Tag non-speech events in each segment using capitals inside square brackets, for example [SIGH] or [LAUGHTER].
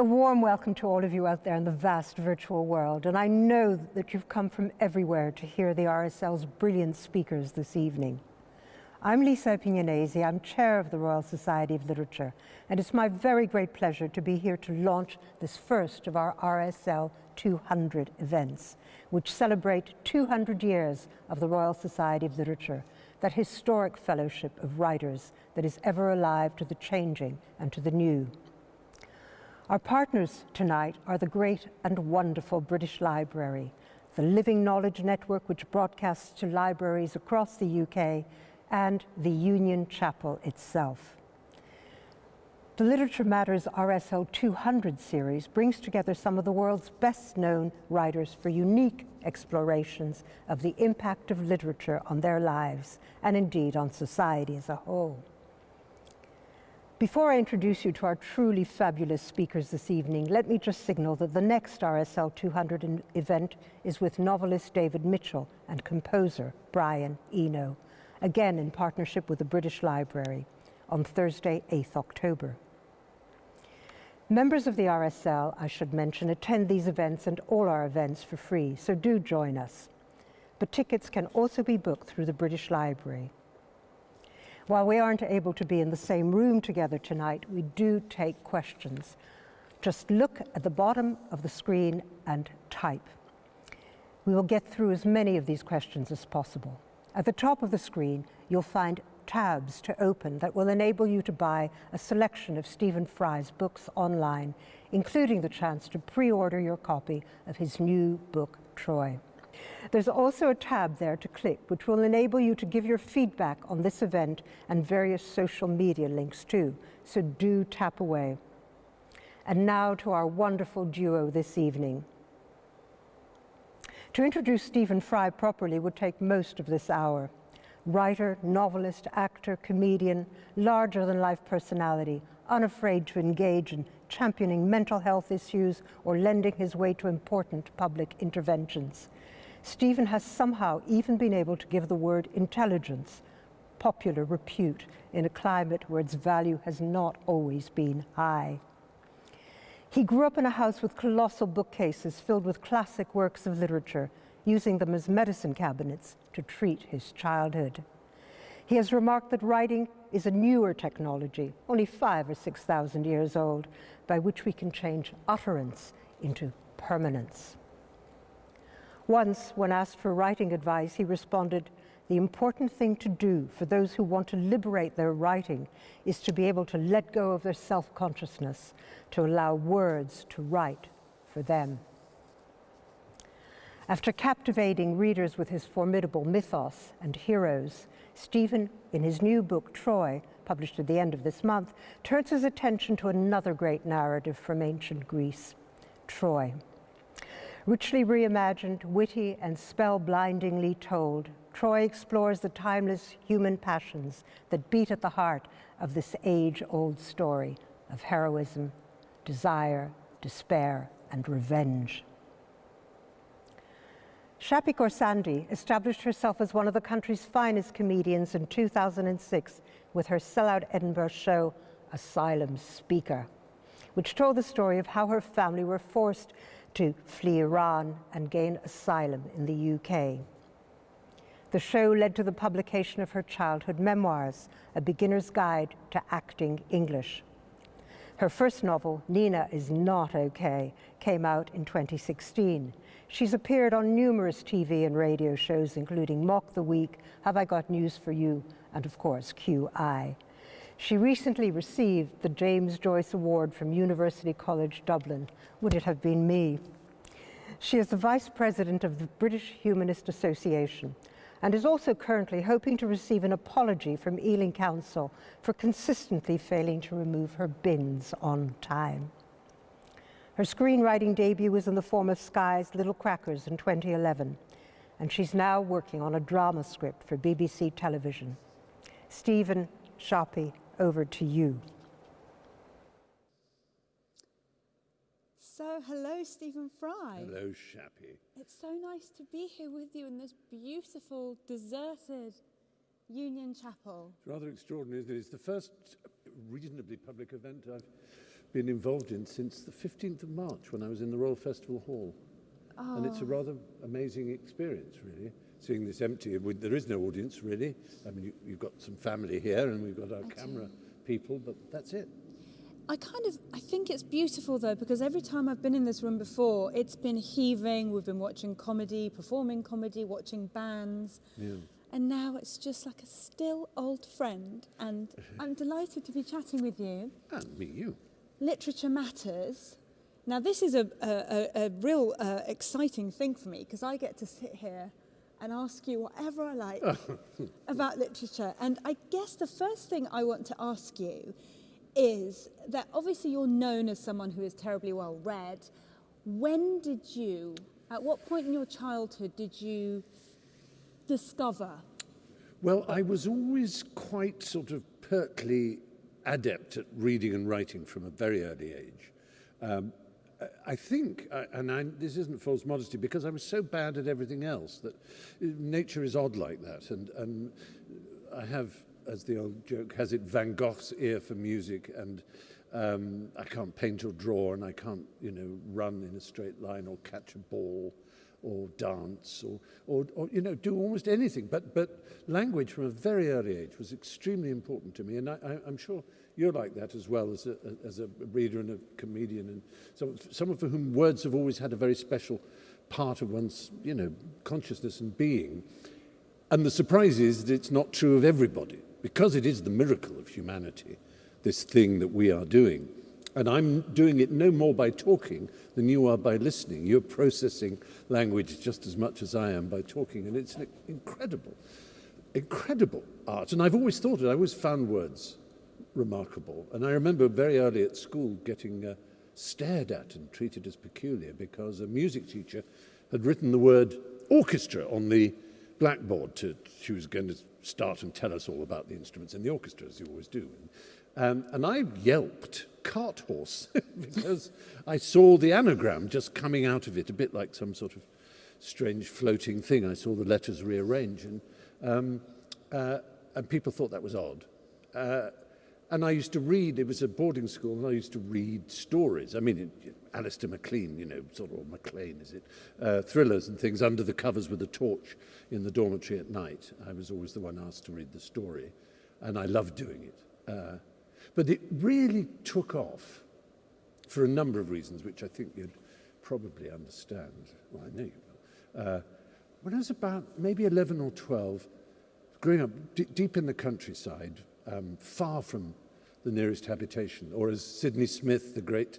A warm welcome to all of you out there in the vast virtual world. And I know that you've come from everywhere to hear the RSL's brilliant speakers this evening. I'm Lisa Appignanesi, I'm chair of the Royal Society of Literature, and it's my very great pleasure to be here to launch this first of our RSL 200 events, which celebrate 200 years of the Royal Society of Literature, that historic fellowship of writers that is ever alive to the changing and to the new. Our partners tonight are the great and wonderful British Library, the Living Knowledge Network which broadcasts to libraries across the UK, and the Union Chapel itself. The Literature Matters RSL 200 series brings together some of the world's best known writers for unique explorations of the impact of literature on their lives and indeed on society as a whole. Before I introduce you to our truly fabulous speakers this evening, let me just signal that the next RSL 200 event is with novelist David Mitchell and composer Brian Eno, again in partnership with the British Library on Thursday, 8th October. Members of the RSL, I should mention, attend these events and all our events for free, so do join us. But tickets can also be booked through the British Library. While we aren't able to be in the same room together tonight, we do take questions. Just look at the bottom of the screen and type. We will get through as many of these questions as possible. At the top of the screen, you'll find tabs to open that will enable you to buy a selection of Stephen Fry's books online, including the chance to pre-order your copy of his new book, Troy. There's also a tab there to click, which will enable you to give your feedback on this event and various social media links too. So do tap away. And now to our wonderful duo this evening. To introduce Stephen Fry properly would take most of this hour. Writer, novelist, actor, comedian, larger-than-life personality, unafraid to engage in championing mental health issues or lending his way to important public interventions. Stephen has somehow even been able to give the word intelligence popular repute in a climate where its value has not always been high. He grew up in a house with colossal bookcases filled with classic works of literature, using them as medicine cabinets to treat his childhood. He has remarked that writing is a newer technology, only five or 6,000 years old, by which we can change utterance into permanence. Once, when asked for writing advice, he responded, the important thing to do for those who want to liberate their writing is to be able to let go of their self-consciousness, to allow words to write for them. After captivating readers with his formidable mythos and heroes, Stephen, in his new book, Troy, published at the end of this month, turns his attention to another great narrative from ancient Greece, Troy. Richly reimagined, witty, and spell-blindingly told, Troy explores the timeless human passions that beat at the heart of this age-old story of heroism, desire, despair, and revenge. Shappi Khorsandi established herself as one of the country's finest comedians in 2006 with her sellout Edinburgh show, Asylum Speaker, which told the story of how her family were forced to flee Iran and gain asylum in the UK. The show led to the publication of her childhood memoirs, A Beginner's Guide to Acting English. Her first novel, Nina is Not Okay, came out in 2016. She's appeared on numerous TV and radio shows, including Mock the Week, Have I Got News for You, and of course, QI. She recently received the James Joyce Award from University College Dublin. Would it have been me? She is the Vice President of the British Humanist Association and is also currently hoping to receive an apology from Ealing Council for consistently failing to remove her bins on time. Her screenwriting debut was in the form of Sky's Little Crackers in 2011, and she's now working on a drama script for BBC television. Stephen Shappi over to you. So, hello, Stephen Fry. Hello, Shappi. It's so nice to be here with you in this beautiful, deserted Union Chapel. It's rather extraordinary, isn't it? It's the first reasonably public event I've been involved in since the 15th of March when I was in the Royal Festival Hall. Oh. And it's a ah. rather amazing experience, really, seeing this empty. There is no audience, really. I mean, you, have got some family here and we've got our I camera do. people, but that's it. I kind of I think it's beautiful though because every time I've been in this room before, it's been heaving. We've been watching comedy, performing comedy, watching bands. Yeah. And now it's just like a still old friend, and [LAUGHS] I'm delighted to be chatting with you. And me, you. Literature matters. Now, this is a, a, a real uh, exciting thing for me because I get to sit here and ask you whatever I like [LAUGHS] about literature. And I guess the first thing I want to ask you is that obviously you're known as someone who is terribly well read. When did you, at what point in your childhood did you discover? Well, I was always quite sort of pertly adept at reading and writing from a very early age. Um, I think, uh, and I, this isn't false modesty, because I was so bad at everything else that uh, nature is odd like that. And, and I have, as the old joke has it, Van Gogh's ear for music, and um, I can't paint or draw, and I can't, you know, run in a straight line or catch a ball or dance or, or, or, you know, do almost anything. But, but language from a very early age was extremely important to me. And I, I, I'm sure you're like that as well as a, as a reader and a comedian. And so, someone for whom words have always had a very special part of one's, you know, consciousness and being. And the surprise is that it's not true of everybody because it is the miracle of humanity, this thing that we are doing. And I'm doing it no more by talking than you are by listening. You're processing language just as much as I am by talking. And it's an incredible, incredible art. And I've always thought it, I always found words remarkable. And I remember very early at school getting uh, stared at and treated as peculiar because a music teacher had written the word orchestra on the blackboard. To, she was going to start and tell us all about the instruments in the orchestra, as you always do. Um, and I yelped cart horse [LAUGHS] because I saw the anagram just coming out of it, a bit like some sort of strange floating thing. I saw the letters rearrange, and, um, uh, and people thought that was odd. Uh, and I used to read, it was a boarding school, and I used to read stories. I mean, it, Alistair MacLean, you know, sort of, MacLean, is it? Uh, thrillers and things under the covers with a torch in the dormitory at night. I was always the one asked to read the story, and I loved doing it. Uh, but it really took off for a number of reasons, which I think you'd probably understand. Well, I know you will. Uh, when I was about maybe 11 or 12, growing up deep in the countryside, um, far from the nearest habitation. Or as Sidney Smith, the great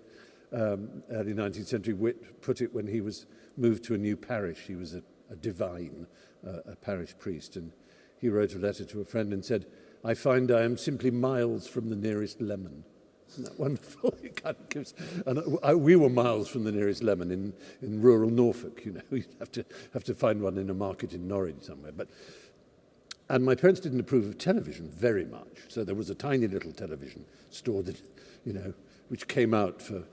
um, early 19th century wit, put it when he was moved to a new parish. He was a, a divine, uh, a parish priest, and he wrote a letter to a friend and said, I find I am simply miles from the nearest lemon. Isn't that wonderful? [LAUGHS] It kind of gives, and uh, I, we were miles from the nearest lemon in, in rural Norfolk, you know. [LAUGHS] You'd have to, have to find one in a market in Norwich somewhere. But and my parents didn't approve of television very much, so there was a tiny little television store that, you know, which came out for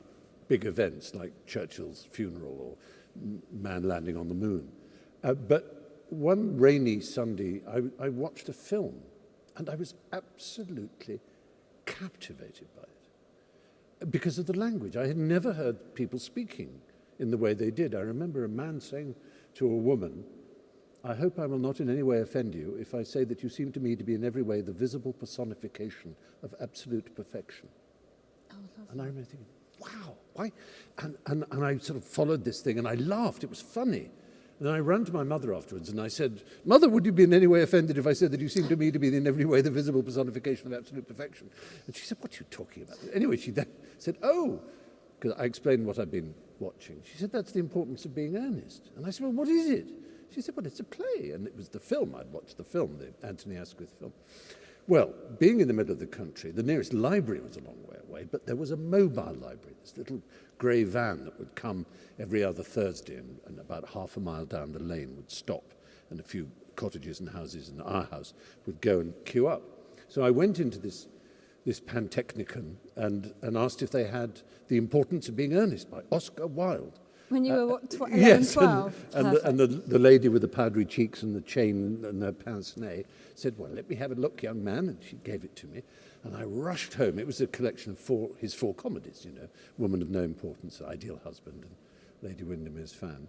big events like Churchill's funeral or man landing on the moon. Uh, but one rainy Sunday, I, I watched a film and I was absolutely captivated by it because of the language. I had never heard people speaking in the way they did. I remember a man saying to a woman, I hope I will not in any way offend you if I say that you seem to me to be in every way the visible personification of absolute perfection. Oh, and I remember thinking, wow, why? And, and, and I sort of followed this thing and I laughed. It was funny. And I ran to my mother afterwards and I said, Mother, would you be in any way offended if I said that you seem to me to be in every way the visible personification of absolute perfection? And she said, What are you talking about? Anyway, she then said, Oh, because I explained what I'd been watching. She said, That's the importance of being earnest. And I said, Well, what is it? She said, Well, it's a play. And it was the film. I'd watched the film, the Anthony Asquith film. Well, being in the middle of the country, the nearest library was a long way away, but there was a mobile library, this little grey van that would come every other Thursday and, and about half a mile down the lane would stop and a few cottages and houses in our house would go and queue up. So I went into this, this Pantechnicon and, and asked if they had The Importance of Being Earnest by Oscar Wilde. When you uh, were what, tw [LAUGHS] 11, yes, 12? And, and, the, and the, the lady with the powdery cheeks and the chain and her pince nez said, well, let me have a look, young man. And she gave it to me. And I rushed home. It was a collection of four, his four comedies, you know, Woman of No Importance, Ideal Husband, and Lady Windermere's Fan.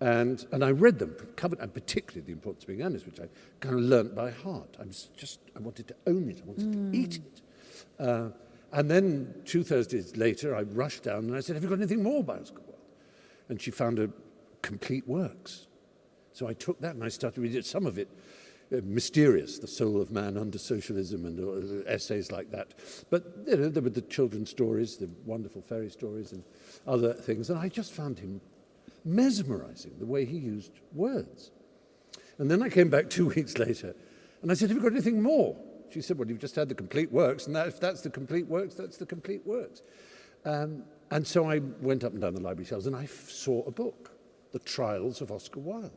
And, and I read them, covered, and particularly The Importance of Being Honest, which I kind of learnt by heart. I was just, I wanted to own it. I wanted mm. to hmm. eat it. Uh, and then two Thursdays later, I rushed down and I said, have you got anything more by Oscar And she found a complete works. So I took that and I started reading some of it. Uh, mysterious, the soul of man under socialism and uh, essays like that. But you know, there were the children's stories, the wonderful fairy stories and other things. And I just found him mesmerizing the way he used words. And then I came back two [LAUGHS] weeks later and I said, Have you got anything more? She said, Well, you've just had the complete works, and that, if that's the complete works, that's the complete works. Um, and so I went up and down the library shelves and I saw a book, The Trials of Oscar Wilde.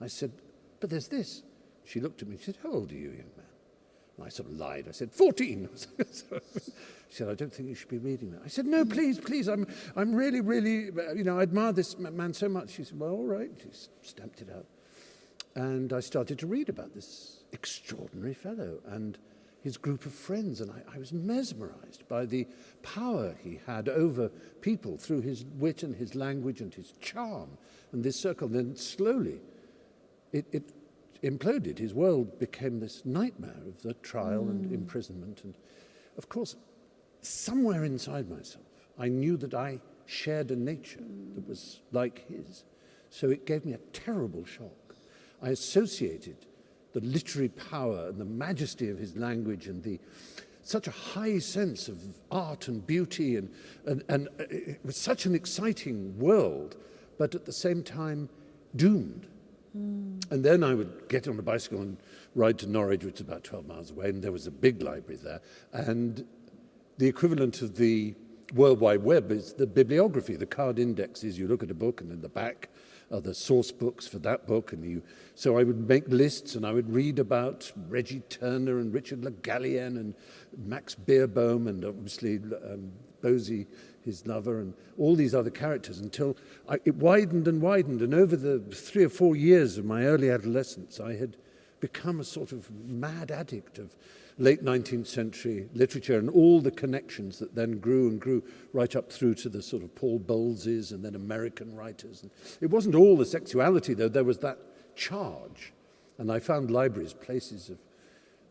I said, But there's this. She looked at me, she said, How old are you, young man? And I sort of lied. I said, 14. [LAUGHS] she said, I don't think you should be reading that. I said, no, please, please. I'm, I'm really, really, uh, you know, I admire this man so much. She said, well, all right. She stamped it out. And I started to read about this extraordinary fellow and his group of friends. And I, I was mesmerized by the power he had over people through his wit and his language and his charm and this circle. And then slowly, it, it imploded. His world became this nightmare of the trial mm. and imprisonment. And of course, somewhere inside myself, I knew that I shared a nature mm. that was like his. So it gave me a terrible shock. I associated the literary power and the majesty of his language and the such a high sense of art and beauty and, and, and it was such an exciting world, but at the same time doomed. Mm. And then I would get on a bicycle and ride to Norwich, which is about 12 miles away, and there was a big library there. And the equivalent of the World Wide Web is the bibliography, the card indexes. You look at a book, and in the back the source books for that book. And you, so I would make lists, and I would read about Reggie Turner and Richard Le Gallienne and Max Beerbohm, and obviously um, Bosie his lover, and all these other characters until I, it widened and widened. And over the three or four years of my early adolescence, I had become a sort of mad addict of late 19th century literature and all the connections that then grew and grew right up through to the sort of Paul Bowleses and then American writers. And it wasn't all the sexuality, though, there was that charge. And I found libraries places of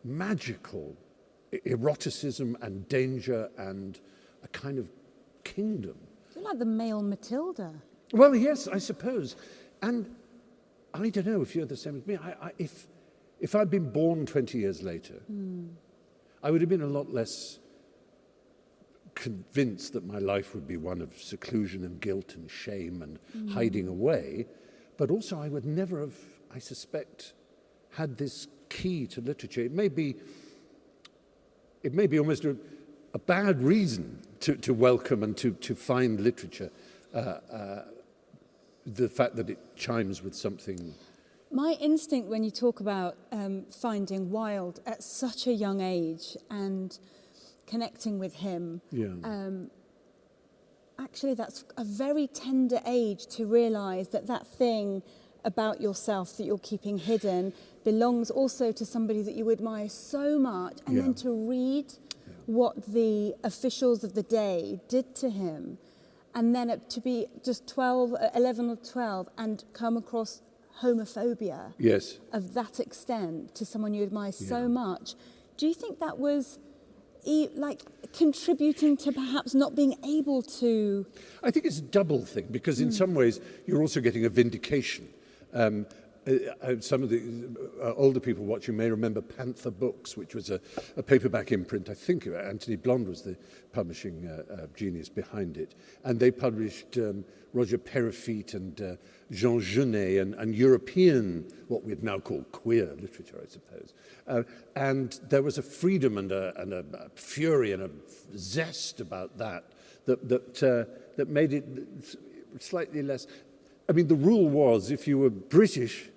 magical eroticism and danger and a kind of kingdom. You're like the male Matilda. Well, yes, I suppose. And I don't know if you're the same as me. I, I, if, if I'd been born 20 years later, mm. I would have been a lot less convinced that my life would be one of seclusion and guilt and shame and mm. hiding away. But also, I would never have, I suspect, had this key to literature. It may be, it may be almost a, a bad reason to, to welcome and to, to find literature, uh, uh, the fact that it chimes with something. My instinct when you talk about um, finding Wilde at such a young age and connecting with him, yeah. um, actually that's a very tender age to realise that that thing about yourself that you're keeping hidden belongs also to somebody that you admire so much and yeah. then to read what the officials of the day did to him and then to be just 12, 11 or 12 and come across homophobia yes. of that extent to someone you admire yeah. so much. Do you think that was e like contributing to perhaps not being able to? I think it's a double thing because mm. in hmm. some ways you're also getting a vindication. Um, Uh, uh, some of the uh, older people watching may remember Panther Books, which was a, a paperback imprint. I think Anthony Blond was the publishing uh, uh, genius behind it. And they published um, Roger Peyrefitte and uh, Jean Genet and, and European, what we'd now call queer literature, I suppose. Uh, and there was a freedom and a, and a, a fury and a zest about that that, that, uh, that made it slightly less I mean, the rule was if you were British,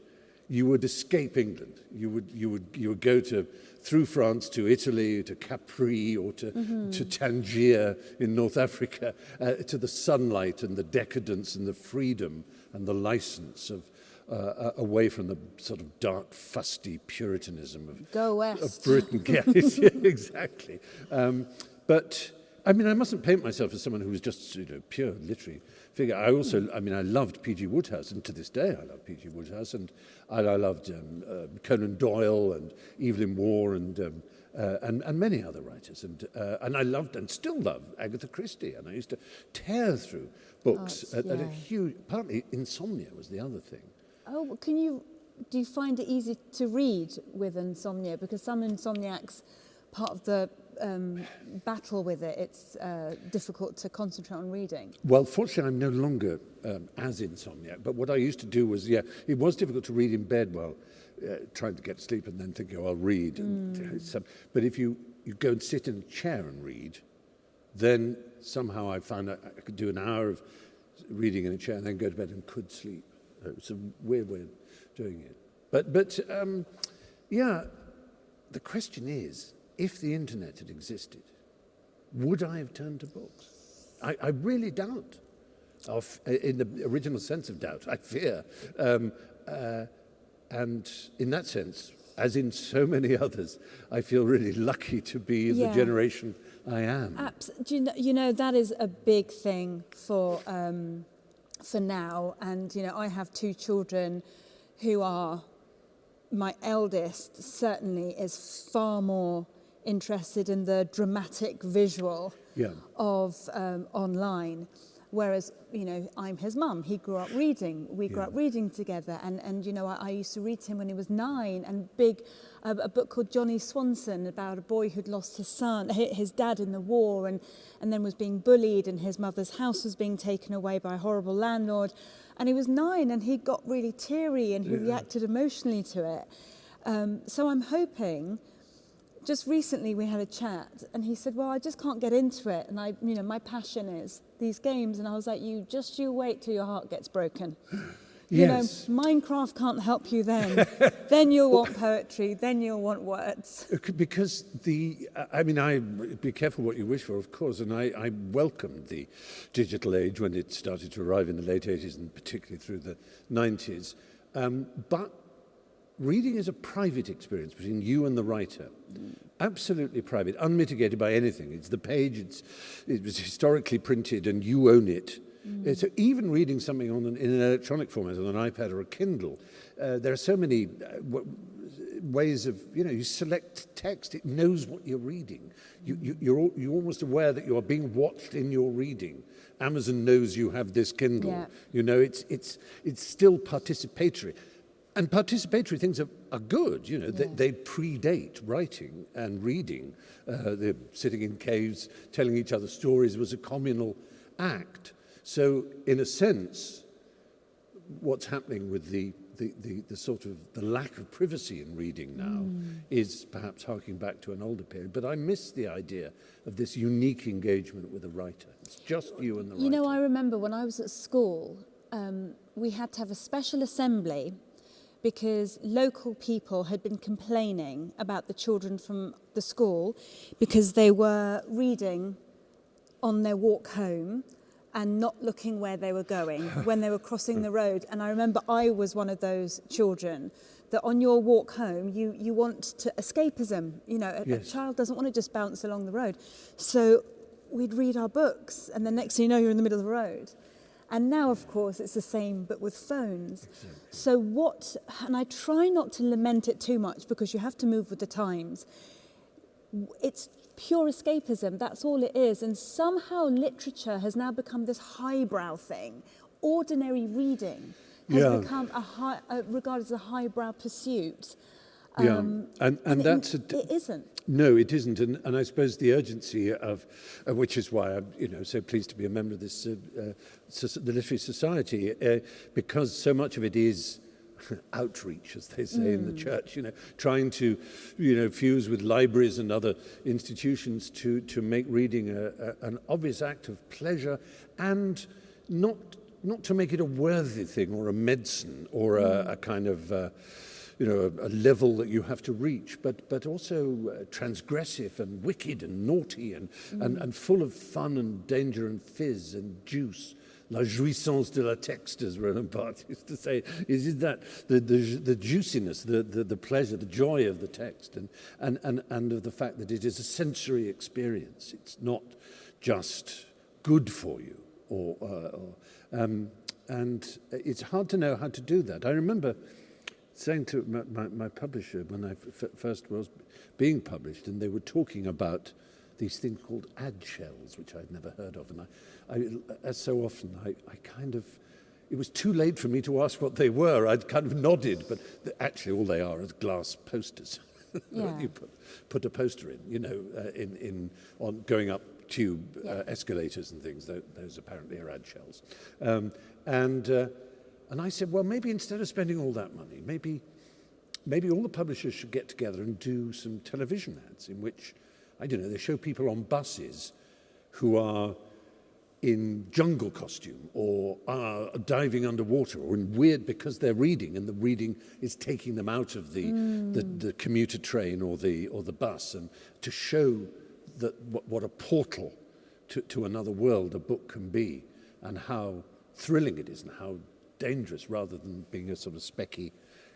you would escape England. You would, you would, you would go to, through France to Italy, to Capri, or to, mm -hmm. to Tangier in North Africa, uh, to the sunlight and the decadence and the freedom and the license of, uh, uh, away from the sort of dark, fusty puritanism of, Go of west. Britain. [LAUGHS] yeah, [LAUGHS] exactly. Um, but I mean, I mustn't paint myself as someone who was just you know pure literary figure. I also, I mean, I loved P.G. Woodhouse, and to this day I love P.G. Woodhouse, and I, I loved um, uh, Conan Doyle and Evelyn Waugh and, um, uh, and, and many other writers. And, uh, and I loved and still love Agatha Christie, and I used to tear through books oh, at, yeah. at a huge, partly insomnia was the other thing. Oh, can you, do you find it easy to read with insomnia? Because some insomniacs, part of the um, battle with it, it's uh, difficult to concentrate on reading. Well, fortunately, I'm no longer um, as insomniac, but what I used to do was, yeah, it was difficult to read in bed while uh, trying to get to sleep and then think, oh, I'll read. And, hmm. uh, some, um, but if you, you go and sit in a chair and read, then somehow I found that I could do an hour of reading in a chair and then go to bed and could sleep. It was a weird way of doing it. But, but um, yeah, the question is, if the internet had existed, would I have turned to books? I, I really doubt. Of, in the original sense of doubt, I fear. Um, uh, and in that sense, as in so many [LAUGHS] others, I feel really lucky to be Yeah. the generation I am. Abs- do you, know, you know that is a big thing for um, for now, and you know I have two children who are my eldest certainly is far more interested in the dramatic visual yeah. of um, online. Whereas, you know, I'm his mum. He grew up reading. We grew yeah. up reading together. And, and you know, I, I used to read to him when he was nine and big, a, a book called Johnny Swanson about a boy who'd lost his son, his dad in the war and, and then was being bullied and his mother's house was being taken away by a horrible landlord. And he was nine and he got really teary and he yeah. reacted emotionally to it. Um, so I'm hoping just recently we had a chat and he said well i just can't get into it and i you know my passion is these games and i was like you just you wait till your heart gets broken you Yes. know minecraft can't help you then [LAUGHS] then you'll want poetry then you'll want words Uh, Because the, I mean, I be careful what you wish for, of course, and I, I welcomed the digital age when it started to arrive in the late 80s and particularly through the 90s. Um, but reading is a private experience between you and the writer. Absolutely private, unmitigated by anything. It's the page, it's, it was historically printed and you own it. Uh, So even reading something on an, in an electronic format on an iPad or a Kindle, uh, there are so many uh, w- ways of, you know, you select text, it knows what you're reading. You, you, you're, al- you're almost aware that you are being watched in your reading. Amazon knows you have this Kindle. Yeah. You know, it's, it's, it's still participatory. And participatory things are, are good, you know, they, Yeah. they predate writing and reading. Uh, they're sitting in caves telling each other stories was a communal act. So, in a sense, what's happening with the, the, the, the sort of the lack of privacy in reading now is perhaps harking back to an older period. But I miss the idea of this unique engagement with a writer. It's just you and the writer. You know, I remember when I was at school, um, we had to have a special assembly because local people had been complaining about the children from the school because they were reading on their walk home and not looking where they were going [LAUGHS] when they were crossing the road. And I remember I was one of those children that on your walk home, you, you want to escapism. You know, a, a child doesn't want to just bounce along the road. So we'd read our books, and the next thing you know, you're in the middle of the road. And now, of course, it's the same, but with phones. So what, and I try not to lament it too much because you have to move with the times. It's pure escapism, that's all it is. And somehow literature has now become this highbrow thing. Ordinary reading has yeah. become a high, uh, regarded as a highbrow pursuit. Um, yeah, and, and that's... It, it isn't. No, it isn't, and, and I suppose the urgency of, uh, which is why I'm, you know, so pleased to be a member of this, uh, uh, soc- the Literary Society, uh, because so much of it is [LAUGHS] outreach, as they say in the church. You know, trying to, you know, fuse with libraries and other institutions to to make reading a, a, an obvious act of pleasure, and not not to make it a worthy thing or a medicine or a, a kind of. Uh, you know, a, a level that you have to reach, but, but also uh, transgressive and wicked and naughty and, and, and full of fun and danger and fizz and juice, la jouissance de la texte, as Roland Barthes [LAUGHS] used to say, is it that the, the, the juiciness, the, the, the pleasure, the joy of the text, and, and, and, and of the fact that it is a sensory experience. It's not just good for you. Or, uh, or, um, and it's hard to know how to do that. I remember saying to my, my, my publisher when I first was being published, and they were talking about these things called ad shells, which I'd never heard of. And I, I as so often, I, I kind of, it was too late for me to ask what they were. I'd kind of nodded, but actually all they are is glass posters. [LAUGHS] Yeah. you put, put a poster in, you know, uh, in, in, on going up tube uh, escalators and things. Those, those apparently are ad shells. Um, and, uh, and I said, well, maybe instead of spending all that money, maybe, maybe all the publishers should get together and do some television ads in which I don't know, they show people on buses who are in jungle costume or are diving underwater or in weird because they're reading and the reading is taking them out of the, mm. the, the, commuter train or the, or the bus and to show that what, what a portal to, to another world a book can be and how thrilling it is and how dangerous rather than being a sort of specky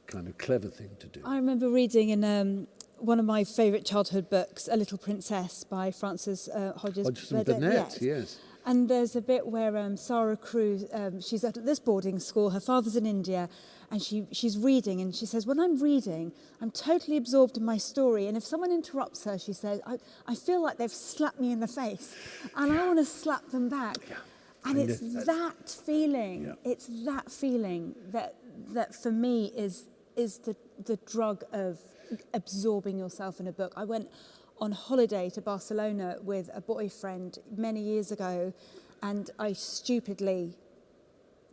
kind of clever thing to do. I remember reading in um, one of my favourite childhood books, A Little Princess by Frances uh, Hodges, Hodges Burnett. Burnett yes. And there's a bit where um, Sarah Cruz, um, she's at this boarding school, her father's in India, and she, she's reading, and she says, when I'm reading, I'm totally absorbed in my story, and if someone interrupts her, she says, I, I feel like they've slapped me in the face, and I want to slap them back. Yeah. And it's uh, that feeling, yeah. it's that feeling that, that for me is, is the, the drug of absorbing yourself in a book. I went on holiday to Barcelona with a boyfriend many years ago, and I stupidly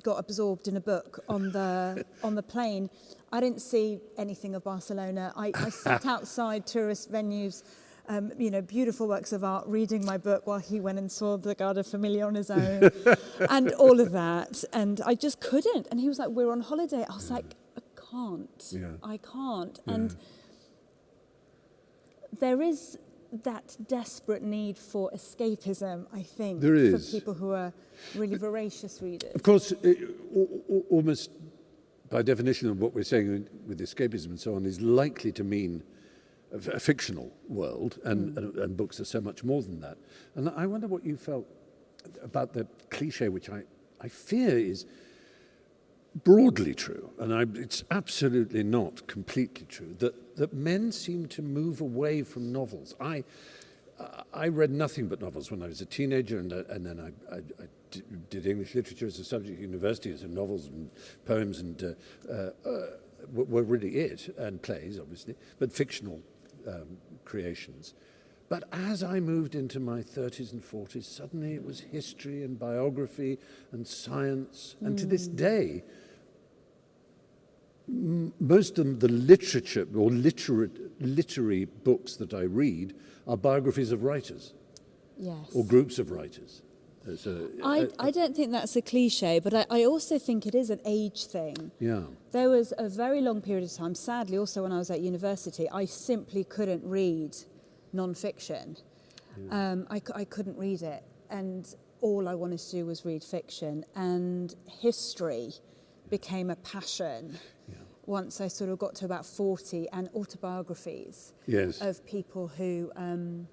got absorbed in a book on the [LAUGHS] on the plane. I didn't see anything of Barcelona. I, I sat [LAUGHS] outside tourist venues, um, you know, beautiful works of art, reading my book while he went and saw the Sagrada Familia on his own, [LAUGHS] and all of that. And I just couldn't. And he was like, "We're on holiday." I was like, "I can't. Yeah. I can't." Yeah. And there is that desperate need for escapism, I think, there is. for people who are really voracious readers. Of course, it, almost by definition of what we're saying with escapism and so on is likely to mean a, a fictional world, and, mm. and, and books are so much more than that. And I wonder what you felt about the cliche, which I, I fear is broadly true, and I, it's absolutely not completely true, that, that men seem to move away from novels. I, I read nothing but novels when I was a teenager, and, and then I, I, I did English literature as a subject at university, so novels and poems and uh, uh, uh, were really it, and plays, obviously, but fictional um, creations. But as I moved into my 30s and 40s, suddenly it was history and biography and science. Mm. And to this hmm. day, most of the literature or literary, literary books that I read are biographies of writers. Yes. Or groups of writers. I, uh, I don't think that's a cliche, but I, I also think it is an age thing. Yeah. There was a very long period of time, sadly, also when I was at university, I simply couldn't read non-fiction. Yeah. Um, I, I couldn't read it. And all I wanted to do was read fiction. And history became a passion yeah. once I sort of got to about 40 and autobiographies yes. of people who um,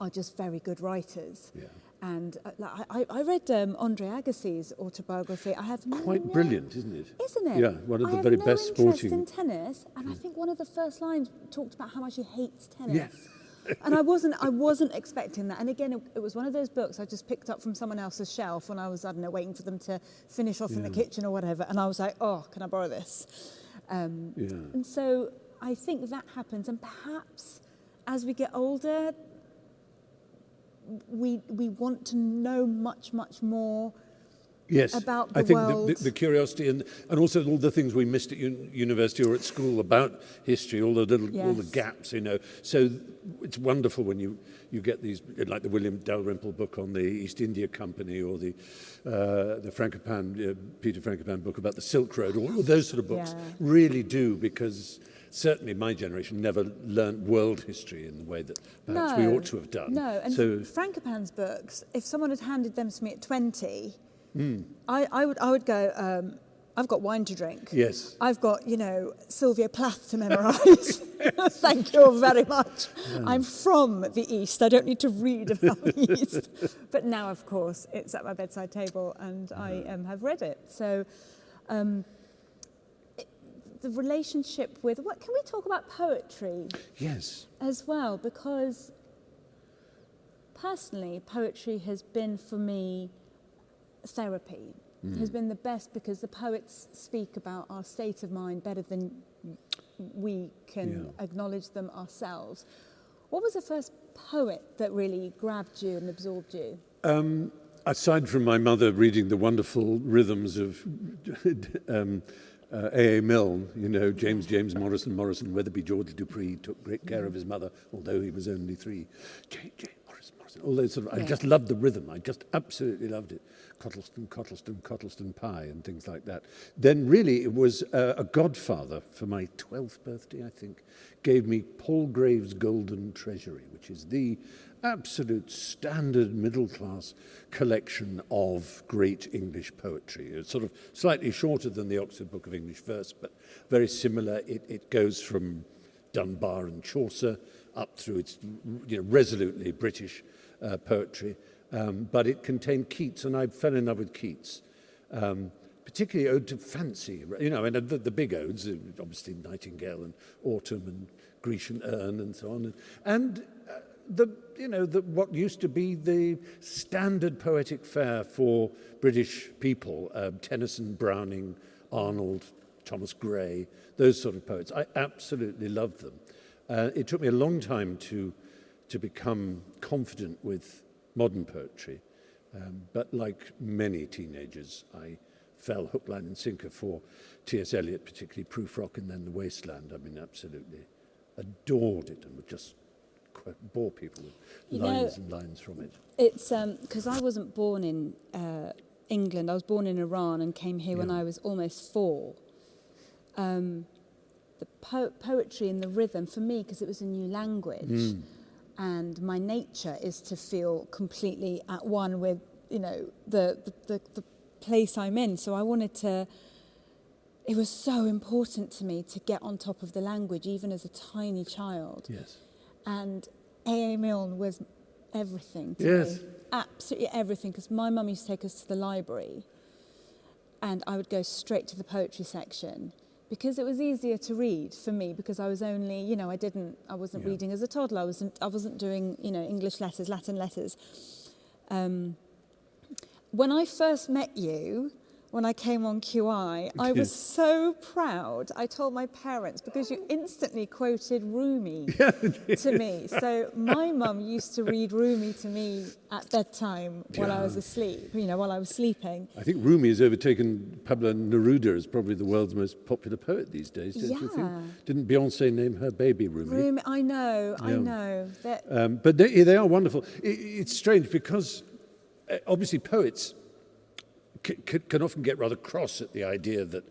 are just very good writers. Yeah. And uh, I, I read um, Andre Agassi's autobiography. I have quite no, brilliant, isn't it? Isn't it? Yeah, one of I the very no best sporting. I in tennis, and I think one of the first lines talked about how much he hates tennis. Yes. [LAUGHS] and I wasn't I wasn't expecting that. And again, it, it, was one of those books I just picked up from someone else's shelf when I was I don't know waiting for them to finish off yeah. in the kitchen or whatever. And I was like, oh, can I borrow this? Um, yeah. And so I think that happens, and perhaps as we get older, we, we want to know much, much more Yes, about the I think world. The, the, the curiosity and, and also all the things we missed at un university or at school about history, all the little yes. all the gaps, you know. So it's wonderful when you you get these like the William Dalrymple book on the East India Company or the uh, the Frankopan uh, Peter Frankopan book about the Silk Road. All those sort of books yeah. really do because certainly my generation never learnt world history in the way that perhaps no, we ought to have done. No, and so, Frankopan's books, if someone had handed them to me at 20, I, I would I would go. Um, I've got wine to drink. Yes. I've got, you know, Sylvia Plath to memorise. [LAUGHS] Thank you very much. I'm from the East. I don't need to read about the East. [LAUGHS] But now, of course, it's at my bedside table and I um, have read it. So um, the relationship with, what can we talk about poetry Yes. as well? Because personally, poetry has been for me therapy. It has been the best because the poets speak about our state of mind better than we can Yeah. acknowledge them ourselves. What was the first poet that really grabbed you and absorbed you? Um, aside from my mother reading the wonderful rhythms of [LAUGHS] um, uh, A. Milne, you know, James James Morrison Morrison Weatherby George Dupree took great care of his mother, although he was only three. James, James Morrison Morrison, all those sort of, yeah. I just loved the rhythm. I just absolutely loved it. Cottleston, Cottleston, Cottleston Pie and things like that. Then really it was uh, a godfather for my 12th birthday, I think, gave me Paul Graves' Golden Treasury, which is the absolute standard middle class collection of great English poetry. It's sort of slightly shorter than the Oxford Book of English Verse, but very similar. It, it goes from Dunbar and Chaucer up through its you know, resolutely British uh, poetry. Um, but it contained Keats, and I fell in love with Keats. Um, particularly ode to fancy, you know, and the, the big odes, obviously Nightingale and Autumn and Grecian Urn and so on. And, and the, you know, the, what used to be the standard poetic fare for British people, um, Tennyson, Browning, Arnold, Thomas Gray, those sort of poets. I absolutely loved them. Uh, it took me a long time to, to become confident with modern poetry. Um, but like many teenagers, I fell hook, line, and sinker for T.S. Eliot, particularly Prufrock and then The Wasteland. I mean, absolutely adored it and would just bore people with You know- lines and lines from it. It's because I wasn't born in uh, England. I was born in Iran and came here when I was almost four. Um, the po- poetry and the rhythm for me, because it was a new language, Mm. and my nature is to feel completely at one with you know the, the, the, the place I'm in. So I wanted to. It was so important to me to get on top of the language, even as a tiny child. Yes. And AA Milne was everything to yes. me. Absolutely everything. Because my mum used to take us to the library and I would go straight to the poetry section because it was easier to read for me because I was only, you know, I didn't, I wasn't yeah. reading as a toddler. I wasn't, I wasn't doing, you know, English letters, Latin letters. Um, when I first met you, when I came on QI, I was so proud. I told my parents because you instantly quoted Rumi [LAUGHS] to me. So my mum used to read Rumi to me at bedtime while I was asleep, you know, while I was sleeping. I think Rumi has overtaken Pablo Neruda as probably the world's most popular poet these days, don't you think? Yeah. Didn't Beyonce name her baby Rumi? Rumi, I know, I know. Um, but they, they are wonderful. I it's strange because uh, obviously poets can often get rather cross at the idea that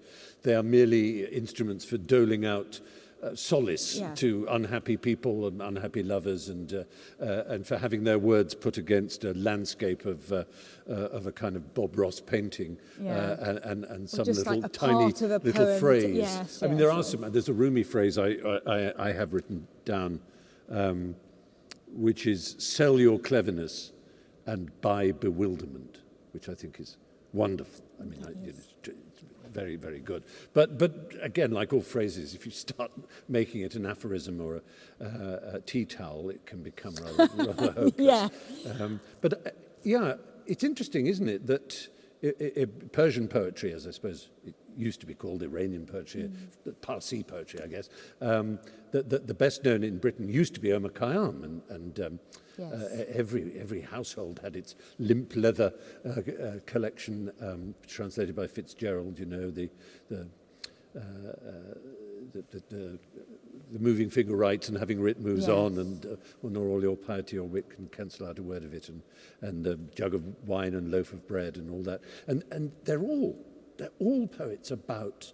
they are merely instruments for doling out uh, solace Yeah. to unhappy people and unhappy lovers and, uh, uh, and for having their words put against a landscape of, uh, uh, of a kind of Bob Ross painting Yeah. uh, and, and, and some little like tiny part of a little poem phrase. yes, I mean, there yes, are yes. some, there's a Rumi phrase I, I, I have written down um, which is sell your cleverness and buy bewilderment, which I think is wonderful. I mean, I, you know, it's, it's very, very good. But, but again, like all phrases, if you start [LAUGHS] making it an aphorism or a, uh, a tea towel, it can become rather, [LAUGHS] rather hopeless. Yeah. Um, but uh, yeah, it's interesting, isn't it, that it, it, Persian poetry, as I suppose it used to be called Iranian poetry, Mm. Parsi poetry, I guess, um, that the, the best known in Britain used to be Omar Khayyam, and, and um, Yes. uh, every, every household had its limp leather uh, uh, collection, um, translated by Fitzgerald, you know, the, the, uh, uh, the, the, the, the moving figure writes and having writ moves Yes. on and uh, well, nor all your piety or wit can cancel out a word of it and, and a jug of wine and loaf of bread and all that. And, and they're all, they're all poets about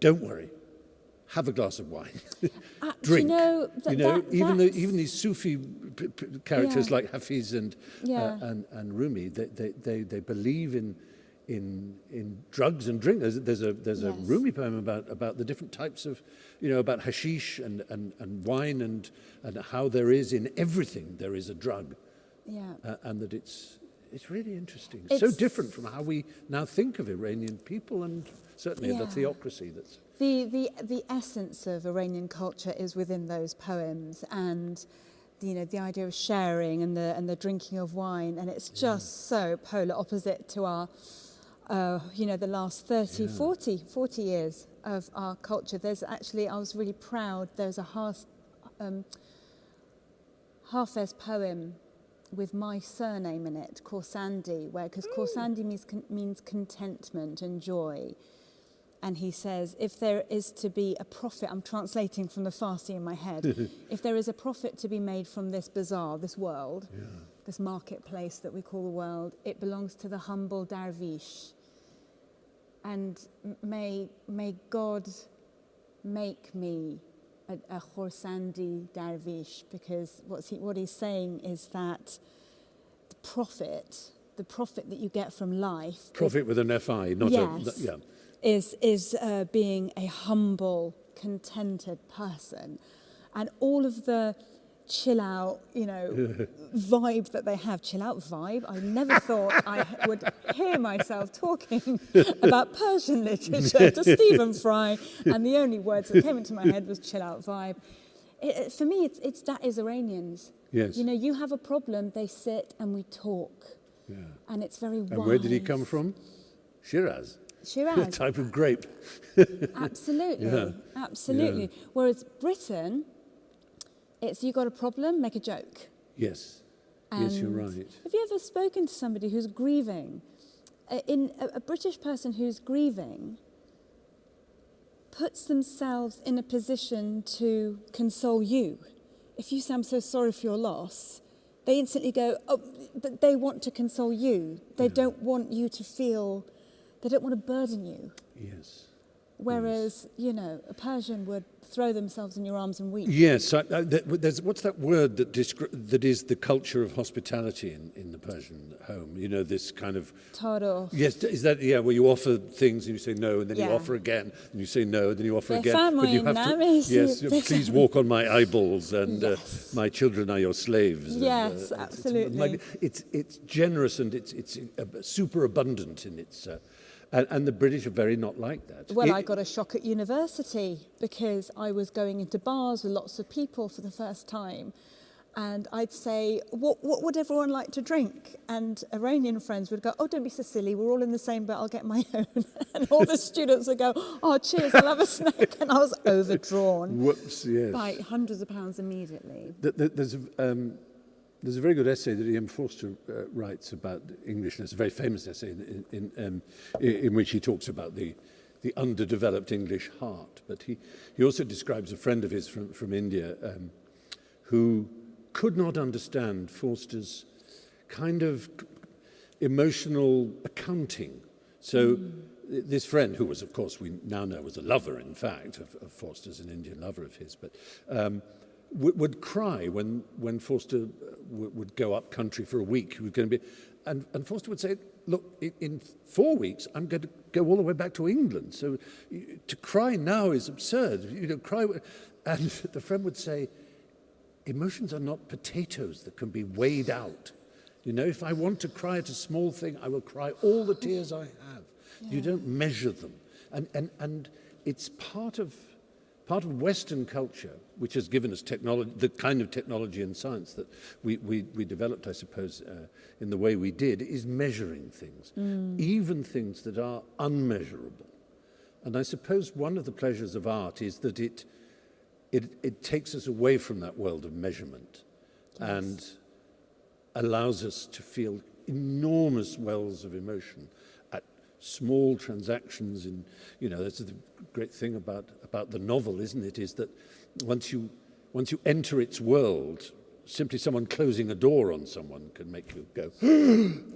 don't worry, have a glass of wine. Uh, Drink. you know, you know, that, even the, that's- even these Sufi characters Yeah. like Hafiz and, Yeah. uh, and and Rumi, they, they, they, they believe in in in drugs and drink. There's, there's a there's a Rumi poem about about the different types of, you know, about hashish and and, and wine and and how there is in everything there is a drug, yeah. uh, and that it's it's really interesting. so It's- different from how we now think of Iranian people and certainly the theocracy that's. The, the, the essence of Iranian culture is within those poems and you know the idea of sharing and the and the drinking of wine and it's just so polar opposite to our uh, you know the last 30 Yeah. 40 40 years of our culture there's actually I was really proud there's a half um, Hafez poem with my surname in it Khorsandi where because Khorsandi mm. means con- means contentment and joy and he says, if there is to be a profit, I'm translating from the Farsi in my head, [LAUGHS] if there is a profit to be made from this bazaar, this world, Yeah. this marketplace that we call the world, it belongs to the humble dervish. And may, may God make me a, a Khorsandi Darvish because what's he, what he's saying is that the profit, the profit that you get from life... Profit with, with an FI, not yes, a... Yeah. Is, is uh, being a humble, contented person. And all of the chill out, you know, [LAUGHS] vibe that they have. Chill out vibe. I never thought I [LAUGHS] would hear myself talking [LAUGHS] about Persian literature to Stephen Fry, and the only words that came into my head was chill out vibe. It, for me, it's, it's that is Iranians. Yes. You know, you have a problem, they sit and we talk, yeah. and it's very And where did he come from? Shiraz. Shiraz. type of grape. Absolutely, Yeah. absolutely. Whereas Britain, it's you got a problem, make a joke. Yes. yes, you're right. Have you ever spoken to somebody who's grieving? In a, a British person who's grieving puts themselves in a position to console you. If you say, I'm so sorry for your loss, they instantly go, oh, but they want to console you. They don't want you to feel, they don't want to burden you. Yes. Whereas, you know, a Persian would throw themselves in your arms and weep. Yes, I, I, there's, what's that word that, that is the culture of hospitality in, in the Persian home? You know, this kind of. Taro. Yes, is that, yeah, where you offer things and you say no, and then you offer again, and you say no, and then you offer They again. but you have to, [LAUGHS] yes, [LAUGHS] please walk on my eyeballs, and Yes. uh, my children are your slaves. Yes, it's- it's, absolutely. mag- It's, it's generous and it's, it's uh, super abundant in its. Uh, and, and the British are very not like that. Well, It- I got a shock at university because I was going into bars with lots of people for the first time. And I'd say, what, what would everyone like to drink? And Iranian friends would go, oh, don't be so silly. We're all in the same boat. I'll get my [LAUGHS] own. and all the students would go, oh, cheers, I'll have a snack. And I was overdrawn Whoops, yes. by hundreds of pounds immediately. Th- th- There's um, there's a very good essay that Ian Forster uh, writes about English, and it's a very famous essay in, in, in, um, in which he talks about the, the underdeveloped English heart. But he, he also describes a friend of his from, from India um, who could not understand Forster's kind of emotional accounting. So mm. this friend, who was, of course, we now know was a lover, in fact, of, of Forster's, an Indian lover of his, but um, would, would cry when, when Forster uh, would go up country for a week. He was going to be, and, and Forster would say, look, in, in four weeks, I'm going to go all the way back to England. So to cry now is absurd. You know, cry. [LAUGHS] And the friend would say, emotions are not potatoes that can be weighed out. You know, if I want to cry at a small thing, I will cry all the tears I have. You don't measure them. And, and, and it's part of, part of Western culture, which has given us technology, the kind of technology and science that we, we, we developed, I suppose, uh, in the way we did, is measuring things, even things that are unmeasurable. And I suppose one of the pleasures of art is that it, it, it takes us away from that world of measurement and allows us to feel enormous wells of emotion small transactions in you know that's the great thing about about the novel isn't it is that once you once you enter its world simply someone closing a door on someone can make you go [GASPS]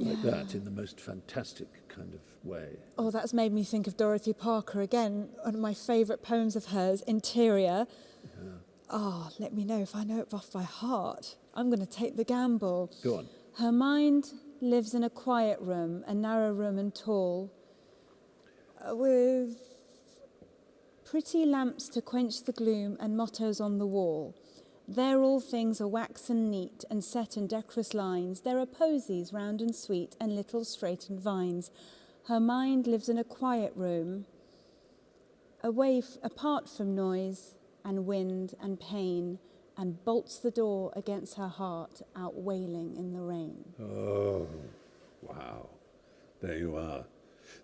like yeah. that in the most fantastic kind of way. Oh, that's made me think of Dorothy Parker again, one of my favourite poems of hers, Interior. Yeah. Oh, let me know if I know it off by heart. I'm going to take the gamble. Go on. Her mind lives in a quiet room, a narrow room and tall, uh, with pretty lamps to quench the gloom and mottos on the wall. There all things are waxen neat and set in decorous lines. There are posies round and sweet and little straightened vines. Her mind lives in a quiet room, away apart from noise and wind and pain, and bolts the door against her heart, out wailing in the rain. Oh, wow. There you are.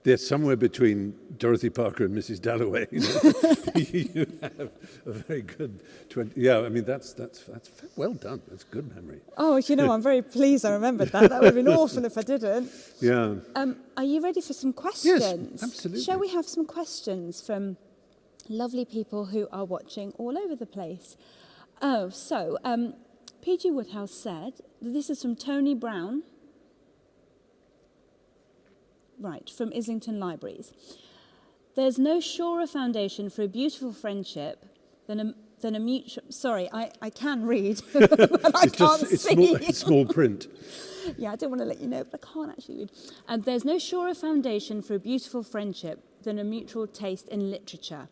They're somewhere between Dorothy Parker and Mrs. Dalloway. You, [LAUGHS] know? you have a very good 20. Yeah, I mean, that's, that's, that's well done. That's good memory. Oh, you know, I'm very pleased I remembered that. That would have been awful if I didn't. Yeah. Um, are you ready for some questions? Yes, absolutely. Shall we have some questions from lovely people who are watching all over the place? Oh, so um, P.G. Wodehouse said, this is from Tony Brown. Right, from Islington Libraries. There's no surer foundation for a beautiful friendship than a, than a mutual. Sorry, I, I can read, [LAUGHS] but I it's can't just it's see. small, it's small [LAUGHS] print. Yeah, I don't want to let you know, but I can't actually read. And there's no surer foundation for a beautiful friendship than a mutual taste in literature.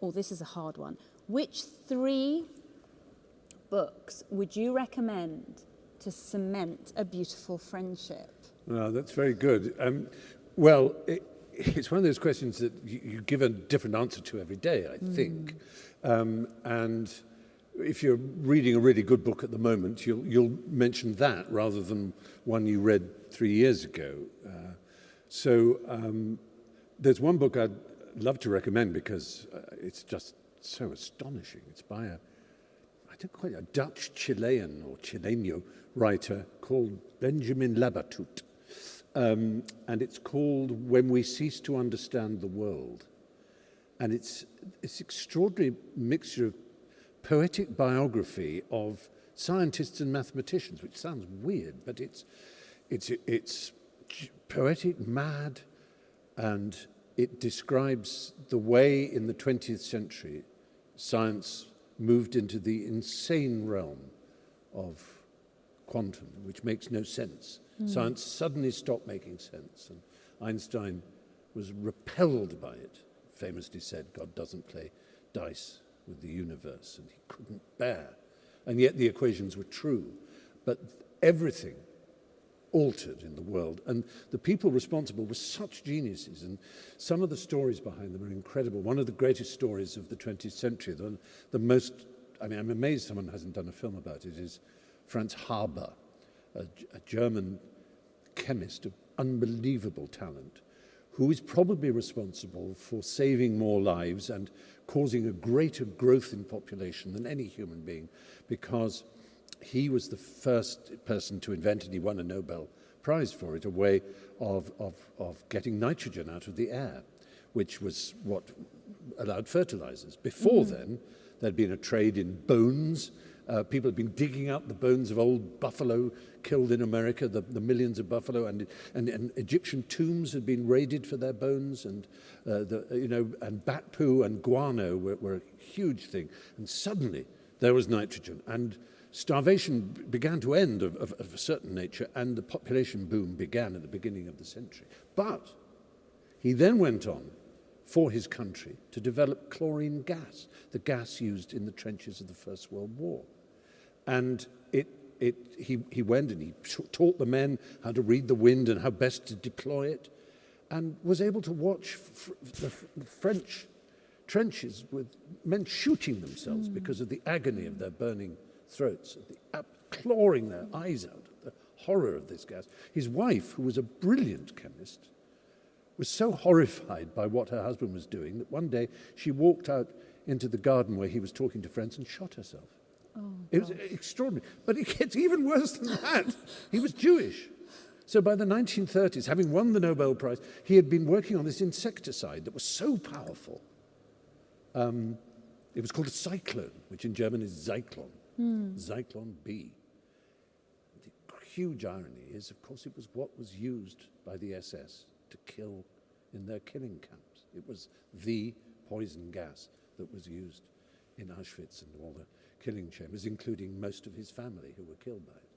Oh, this is a hard one. Which three books would you recommend to cement a beautiful friendship? Oh, that's very good. Um, well, it, it's one of those questions that you, you give a different answer to every day, I think. Um, and if you're reading a really good book at the moment, you'll, you'll mention that rather than one you read three years ago. Uh, so um, there's one book I'd love to recommend because uh, it's just so astonishing. It's by a, Quite, a Dutch Chilean or Chileno writer called Benjamin Labatut. Um, and it's called When We Cease to Understand the World. And it's it's extraordinary mixture of poetic biography of scientists and mathematicians, which sounds weird, but it's it's it's poetic, mad, and it describes the way in the 20th century science moved into the insane realm of quantum, which makes no sense. Hmm. Science suddenly stopped making sense, and Einstein was repelled by it, famously said, God doesn't play dice with the universe, and he couldn't bear. And yet the equations were true. But everything altered in the world, and the people responsible were such geniuses, and some of the stories behind them are incredible. One of the greatest stories of the 20th century, the, the most, I mean, I'm amazed someone hasn't done a film about it, is Franz Haber, a, a German chemist of unbelievable talent, who is probably responsible for saving more lives and causing a greater growth in population than any human being, because he was the first person to invent, and he won a Nobel Prize for it, a way of, of, of getting nitrogen out of the air, which was what allowed fertilizers. Before then, there'd been a trade in bones. Uh, people had been digging up the bones of old buffalo killed in America, the, the millions of buffalo, and, and, and Egyptian tombs had been raided for their bones, and uh, the, you know, and bat poo and guano were, were a huge thing. And suddenly there was nitrogen, and starvation began to end of, of, of a certain nature, and the population boom began at the beginning of the century. But he then went on for his country to develop chlorine gas, the gas used in the trenches of the First World War. And it, it, he, he went and he taught the men how to read the wind and how best to deploy it, and was able to watch the, the French trenches with men shooting themselves hmm. because of the agony of their burning throats, the clawing their eyes out, at the horror of this gas. His wife, who was a brilliant chemist, was so horrified by what her husband was doing that one day she walked out into the garden where he was talking to friends and shot herself. it was extraordinary. But it gets even worse than that. he was Jewish. So by the 1930s, having won the Nobel Prize, he had been working on this insecticide that was so powerful. Um, it was called a cyclone, which in German is Zyklon, Zyklon B. The huge irony is, of course, it was what was used by the SS to kill in their killing camps. It was the poison gas that was used in Auschwitz and all the killing chambers, including most of his family who were killed by it.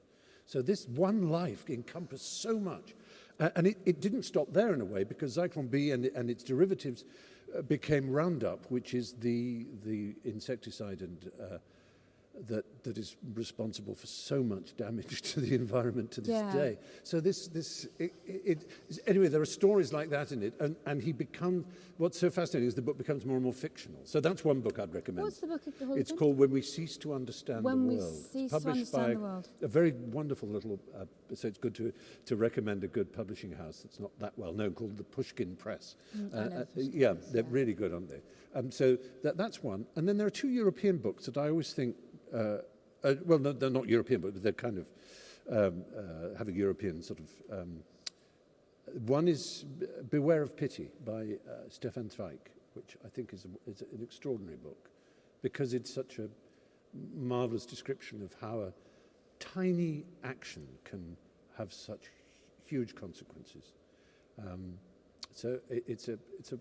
So this one life encompassed so much. Uh, and it, it, didn't stop there in a way because Zyklon B and, and its derivatives uh, became Roundup, which is the, the insecticide and uh, that, that is responsible for so much damage [LAUGHS] to the environment to this yeah. day. So this, this it, it, anyway, there are stories like that in it, and, and he becomes, what's so fascinating is the book becomes more and more fictional. So that's one book I'd recommend. What's the book? It's called When We Cease to Understand when the We World. Cease published to Understand by the World. a very wonderful little, uh, so it's good to, to recommend a good publishing house that's not that well known called the Pushkin Press. Mm, uh, uh, Pushkin yeah, Press, they're yeah. really good, aren't they? Um, so that, that's one. And then there are two European books that I always think uh, uh, well, no, they're not European, but they're kind of um, uh, have a European sort of. Um, one is Beware of Pity by uh, Stefan Zweig, which I think is, a, is an extraordinary book because it's such a marvelous description of how a tiny action can have such huge consequences. Um, so it, it's, a, it's, a,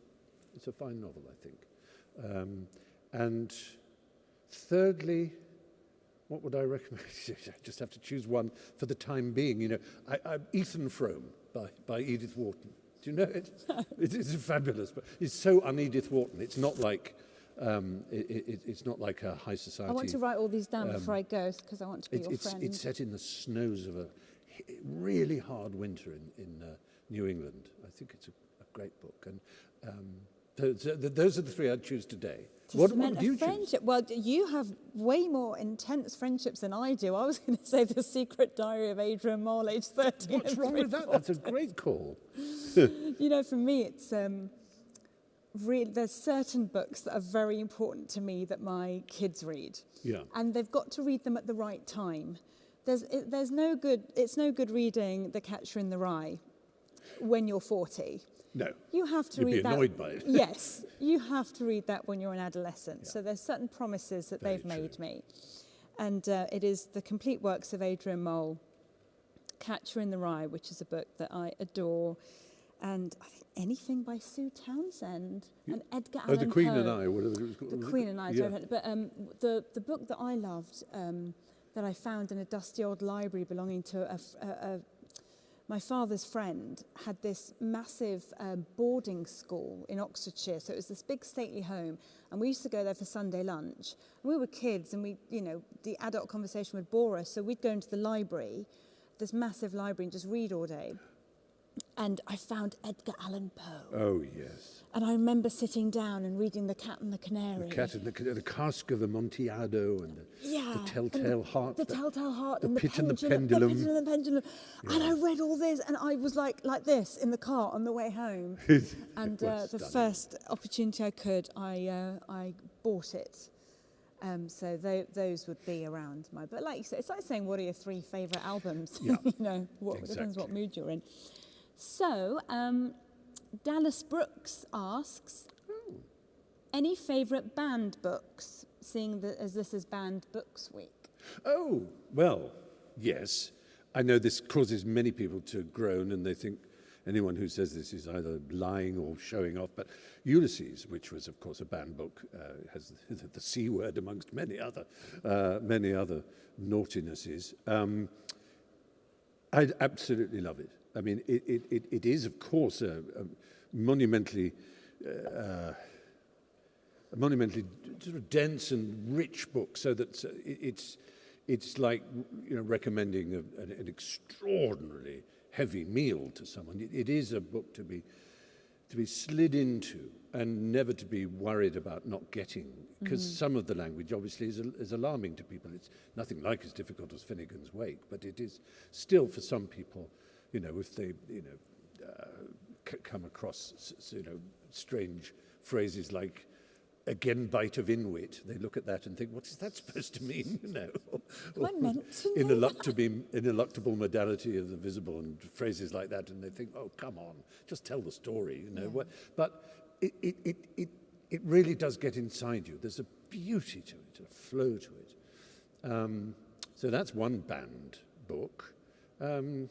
it's a fine novel, I think. Um, and thirdly, what would I recommend? [LAUGHS] I just have to choose one for the time being. You know, I, I, Ethan Frome by, by Edith Wharton. Do you know it? [LAUGHS] it is fabulous, but it's so un-Edith Wharton. It's not like um, it, it, it's not like a high society. I want to write all these down um, before I go because I want to be It, your it's, friend. it's set in the snows of a really hard winter in, in uh, New England. I think it's a, a great book. And um, so, so th- those are the three I'd choose today. To What, cement what do you a choose? friendship. Well, you have way more intense friendships than I do. I was [LAUGHS] going to say the secret diary of Adrian Mole, age 13. What's wrong with that? That's a great call. [LAUGHS] [LAUGHS] you know, for me, it's um, really, there's certain books that are very important to me that my kids read. Yeah. And they've got to read them at the right time. There's, it, there's no good, it's no good reading The Catcher in the Rye when you're 40. No. You have to You'd be read that. by it. yes, [LAUGHS] you have to read that when you're an adolescent. Yeah. So there's certain promises that Very they've made me. And uh, it is the complete works of Adrian Mole, Catcher in the Rye, which is a book that I adore. And I think anything by Sue Townsend and Edgar Oh, Allan The Queen Poe. and I, whatever it was called. The? Queen and I, Yeah. but um, the, the book that I loved um, that I found in a dusty old library belonging to a, a- a- my father's friend had this massive um, boarding school in Oxfordshire. So it was this big stately home. And we used to go there for Sunday lunch. And we were kids and we, you know, the adult conversation would bore us. So we'd go into the library, this massive library, and just read all day. And I found Edgar Allan Poe. Oh, yes. And I remember sitting down and reading The Cat and the Canary. The cat and the, the cask of Amontillado and the, Yeah. the and telltale heart. The that- telltale heart the and the pit and the pendulum, pendulum. The pendulum, pendulum. And I read all this and I was like like this in the car on the way home. [LAUGHS] and uh, the stunning. first opportunity I could, I uh, I bought it. Um, so tho- those would be around my. But like you said, it's like saying, what are your three favourite albums? Yeah. [LAUGHS] you know, what depends what mood you're in. So um, Dallas Brooks asks, Oh. any favourite banned books? Seeing that as this is Banned Books Week. Oh, well, yes. I know this causes many people to groan and they think anyone who says this is either lying or showing off. But Ulysses, which was, of course, a banned book, uh, has the, [LAUGHS] the C word amongst many other, uh, many other naughtinesses. Um, I absolutely love it. I mean, it, it, it, it is, of course, a, a monumentally, uh, a monumentally sort of dense and rich book, so that it's, it's like you know recommending a, an, an extraordinarily heavy meal to someone. It, it is a book to be to be slid into and never to be worried about not getting because some of the language obviously is, is alarming to people it's nothing like as difficult as finnegan's wake but it is still for some people you know if they you know uh, c- come across you know strange phrases like agenbite of inwit they look at that and think what is that supposed to mean [LAUGHS] you know I meant to ineluctable, ineluctable modality of the visible and phrases like that, and they think, oh, come on, just tell the story, you know. What- But it, it, it, it, it really does get inside you. There's a beauty to it, a flow to it. Um, so that's one band book. Um,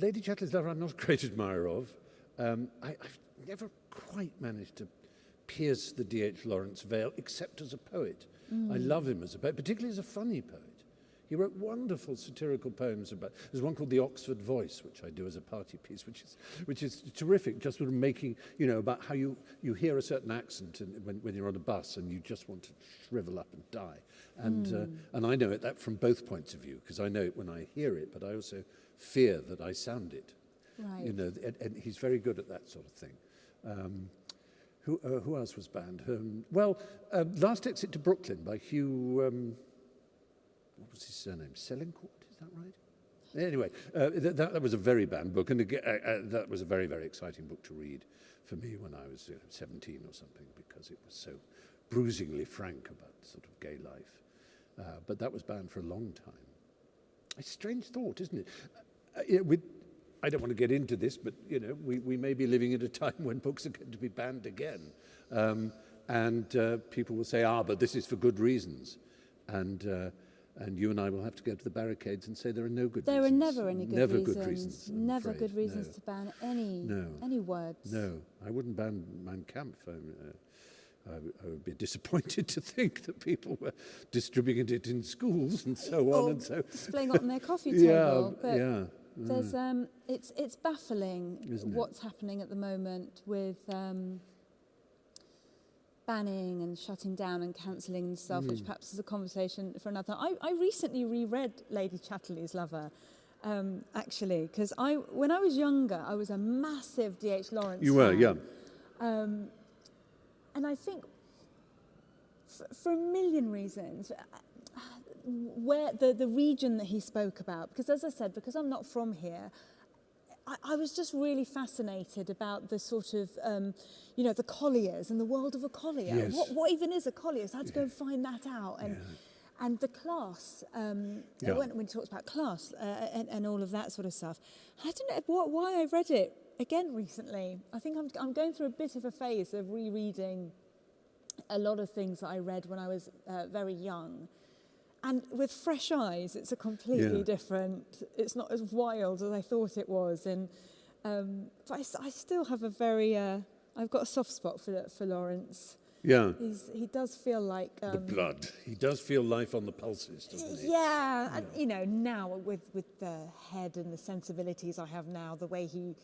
Lady Chatterley's Lover, I'm not a great admirer of. Um, I, I've never quite managed to pierce the D.H. Lawrence veil, except as a poet. I love him as a poet, particularly as a funny poet. He wrote wonderful satirical poems about. There's one called The Oxford Voice, which I do as a party piece, which is which is terrific. Just sort of making you know about how you you hear a certain accent in, when when you're on a bus and you just want to shrivel up and die. And uh, and I know it that from both points of view because I know it when I hear it, but I also fear that I sound it. Right. You know, and, and he's very good at that sort of thing. Um, who, uh, who else was banned? Um, well, uh, Last Exit to Brooklyn by Hugh, um, what was his surname? Selincourt, is that right? Anyway, uh, th- that, that was a very banned book, and aga- uh, uh, that was a very, very exciting book to read for me when I was uh, 17 or something, because it was so bruisingly frank about sort of gay life. Uh, but that was banned for a long time. A strange thought, isn't it? Uh, yeah, with, I don't want to get into this, but you know, we, we may be living at a time [LAUGHS] when books are going to be banned again, um, and uh, people will say, "Ah, but this is for good reasons," and uh, and you and I will have to go to the barricades and say there are no good There reasons. There are never any good never reasons. good reasons. Never afraid. good reasons No. to ban any No. any words. No, I wouldn't ban Mein Kampf. I, uh, I, I would be [LAUGHS] disappointed to think that people were distributing it in schools and so on Or and so. displaying it on their coffee [LAUGHS] Yeah, table. But yeah. There's um, it's it's baffling Isn't it? what's happening at the moment with um, banning and shutting down and cancelling and stuff, Hmm. which perhaps is a conversation for another. I, I recently reread Lady Chatterley's Lover. Um, actually, because I, when I was younger, I was a massive D.H. Lawrence. You were, fan. yeah. Um, and I think for a million reasons, where the, the region that he spoke about, because as I said, because I'm not from here, I, I was just really fascinated about the sort of, um, you know, the colliers and the world of a collier. Yes. What, what even is a collier? So I had to yeah. go and find that out. And, yeah. and the class, um, yeah. when, when he talks about class uh, and, and all of that sort of stuff, I don't know what, why I read it again recently. I think I'm, I'm going through a bit of a phase of rereading a lot of things that I read when I was uh, very young. And with fresh eyes, it's a completely Yeah. different, it's not as wild as I thought it was. And, um, but I still have a very, uh, I've got a soft spot for, for Lawrence. Yeah. He's, he does feel like... Um, the blood. He does feel life on the pulses, doesn't he? yeah, and you know, now with, with the head and the sensibilities I have now, the way he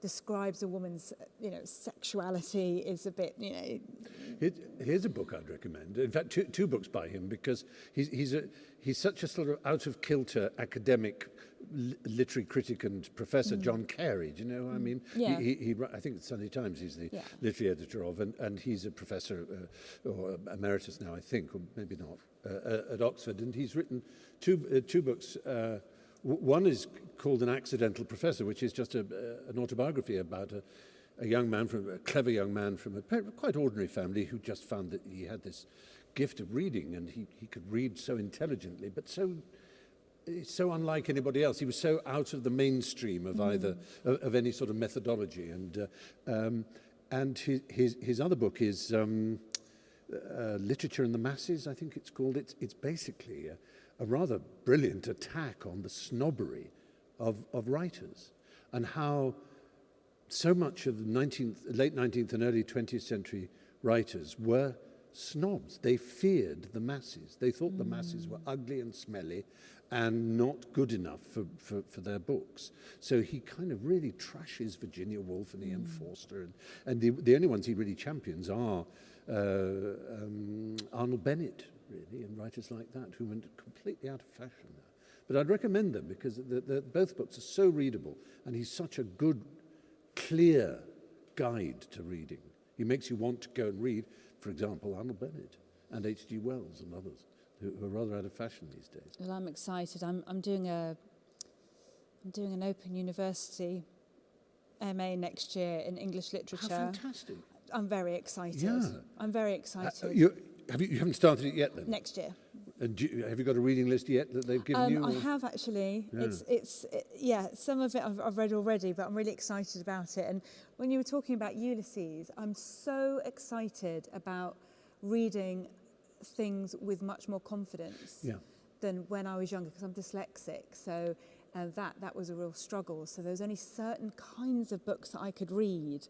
describes a woman's, you know, sexuality is a bit, you know, Here- Here's a book I'd recommend. In fact, two, two books by him because he's, he's, a, he's such a sort of out of kilter academic li- literary critic and professor, John Carey. Do you know? who I mean, Mm. Yeah. he, he, he, I think it's Sunday Times. He's the Yeah. literary editor of, and, and he's a professor uh, or emeritus now, I think, or maybe not, uh, uh, at Oxford. And he's written two, uh, two books. Uh, one is called An Accidental Professor, which is just a, uh, an autobiography about a, a young man from a clever young man from a quite ordinary family who just found that he had this gift of reading and he, he could read so intelligently, but so so unlike anybody else. He was so out of the mainstream of either of, of any sort of methodology. And uh, um, and his, his his other book is um, uh, Literature and the Masses. I think it's called. It's it's basically a, a rather brilliant attack on the snobbery of of writers and how so much of the 19th, late 19th and early 20th century writers were snobs. They feared the masses. They thought the masses were ugly and smelly and not good enough for, for, for their books. So he kind of really trashes Virginia Woolf and E.M. Forster. And, and the, the only ones he really champions are uh, um, Arnold Bennett, really, and writers like that who went completely out of fashion now. But I'd recommend them because the, the, both books are so readable and he's such a good clear guide to reading. He makes you want to go and read, for example, Arnold Bennett and H.G. Wells and others who, who are rather out of fashion these days. Well, I'm excited. I'm, I'm doing a I'm doing an Open University MA next year in English literature. How fantastic. I'm very excited. Yeah. I'm very Uh, excited. you, have you, you haven't started it yet then? next year. And do you, have you got a reading list yet that they've given Um, you? I or- have actually. Yeah. It's it's it, yeah. Some of it I've, I've read already, but I'm really excited about it. And when you were talking about Ulysses, I'm so excited about reading things with much more confidence Yeah. than when I was younger because I'm dyslexic. So uh, that that was a real struggle. So there was only certain kinds of books that I could read.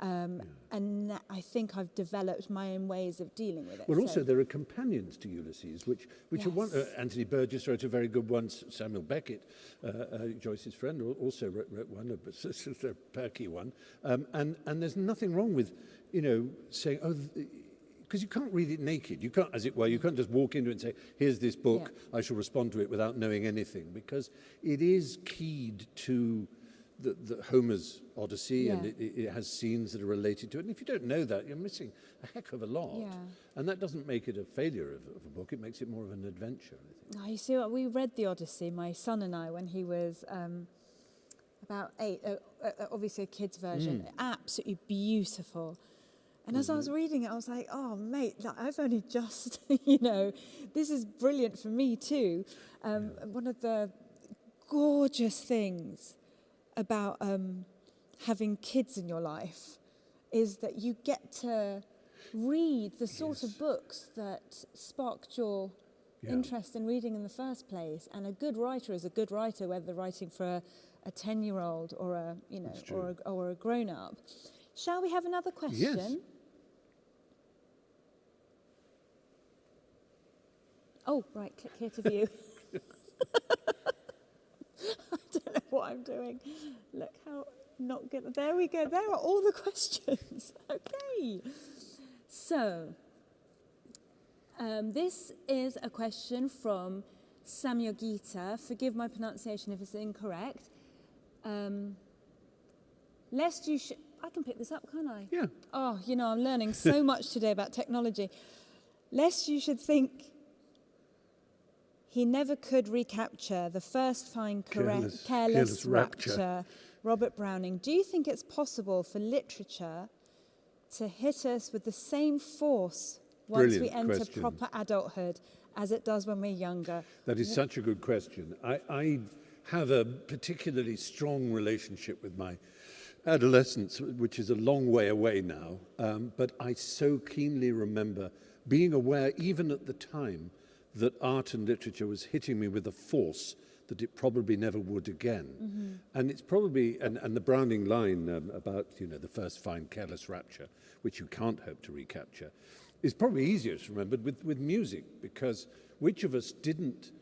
Um, yeah. And I think I've developed my own ways of dealing with it. Well, so. also there are companions to Ulysses, which, which yes. are one. Uh, Anthony Burgess wrote a very good one. Samuel Beckett, uh, uh, Joyce's friend, also wrote, wrote one, a, [LAUGHS] a perky one. Um, and and there's nothing wrong with, you know, saying oh. because you can't read it naked. You can't, as it were, you can't just walk into it and say, here's this book, yeah. I shall respond to it without knowing anything, because it is keyed to the, the Homer's Odyssey yeah. and it, it has scenes that are related to it. And if you don't know that, you're missing a heck of a lot. Yeah. And that doesn't make it a failure of, of a book. It makes it more of an adventure. I think. Oh, you see, what, we read the Odyssey, my son and I, when he was um, about eight. Uh, uh, uh obviously, a kid's version. Mm. Absolutely beautiful. And as mm -hmm. I was mm-hmm. reading it, I was like, oh, mate, I've only just, [LAUGHS] you know, this is brilliant for me too. Um, yeah. One of the gorgeous things about um, having kids in your life is that you get to read the sort yes. of books that sparked your yeah. interest in reading in the first place. And a good writer is a good writer, whether they're writing for a, a 10 year old or a, you know, or a, or a grown up. Shall we have another question? Yes. Oh, right, click here to view. [LAUGHS] [LAUGHS] what I'm doing. Look how not good. There we go. There are all the [LAUGHS] questions. [LAUGHS] okay. So, um, this is a question from Samuel Gita. Forgive my pronunciation if it's incorrect. Um, lest you should. I can pick this up, can't I? Yeah. Oh, you know, I'm learning so much today about technology. Lest you should think he never could recapture the first fine careless, careless, careless rapture. rapture. Robert Browning, do you think it's possible for literature to hit us with the same force once Brilliant we enter question. proper adulthood as it does when we're younger? That is such a good question. I, I have a particularly strong relationship with my adolescence, which is a long way away now, um, but I so keenly remember being aware, even at the time, that art and literature was hitting me with a force that it probably never would again. Mm -hmm. And it's probably, and, and the Browning line um, about, you know, the first fine careless rapture, which you can't hope to recapture, is probably easier to remember with, with music, because which of us didn't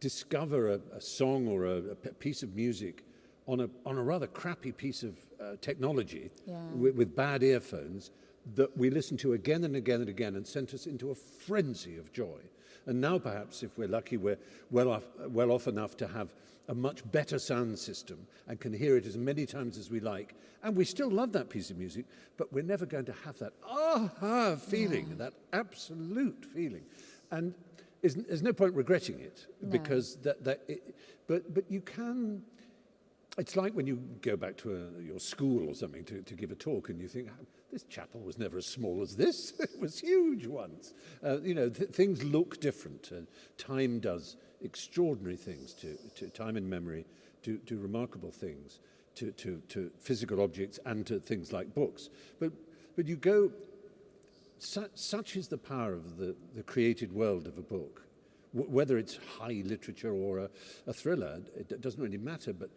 discover a, a song or a, a, piece of music on a, on a rather crappy piece of uh, technology yeah. with, with bad earphones that we listened to again and again and again and sent us into a frenzy of joy. And now perhaps, if we're lucky, we're well off, well off enough to have a much better sound system and can hear it as many times as we like. And we still love that piece of music, but we're never going to have that aha feeling, yeah. that absolute feeling. And is, there's no point regretting it no. because that, that it, but, but you can, it's like when you go back to a, your school or something to, to give a talk and you think, this chapel was never as small as this. [LAUGHS] it was huge once. Uh, you know, th things look different. Time does extraordinary things to, to time and memory, do, to remarkable things, to, to, to physical objects and to things like books. But, but you go, su such is the power of the, the created world of a book. Whether it's high literature or a, a thriller, it doesn't really matter, but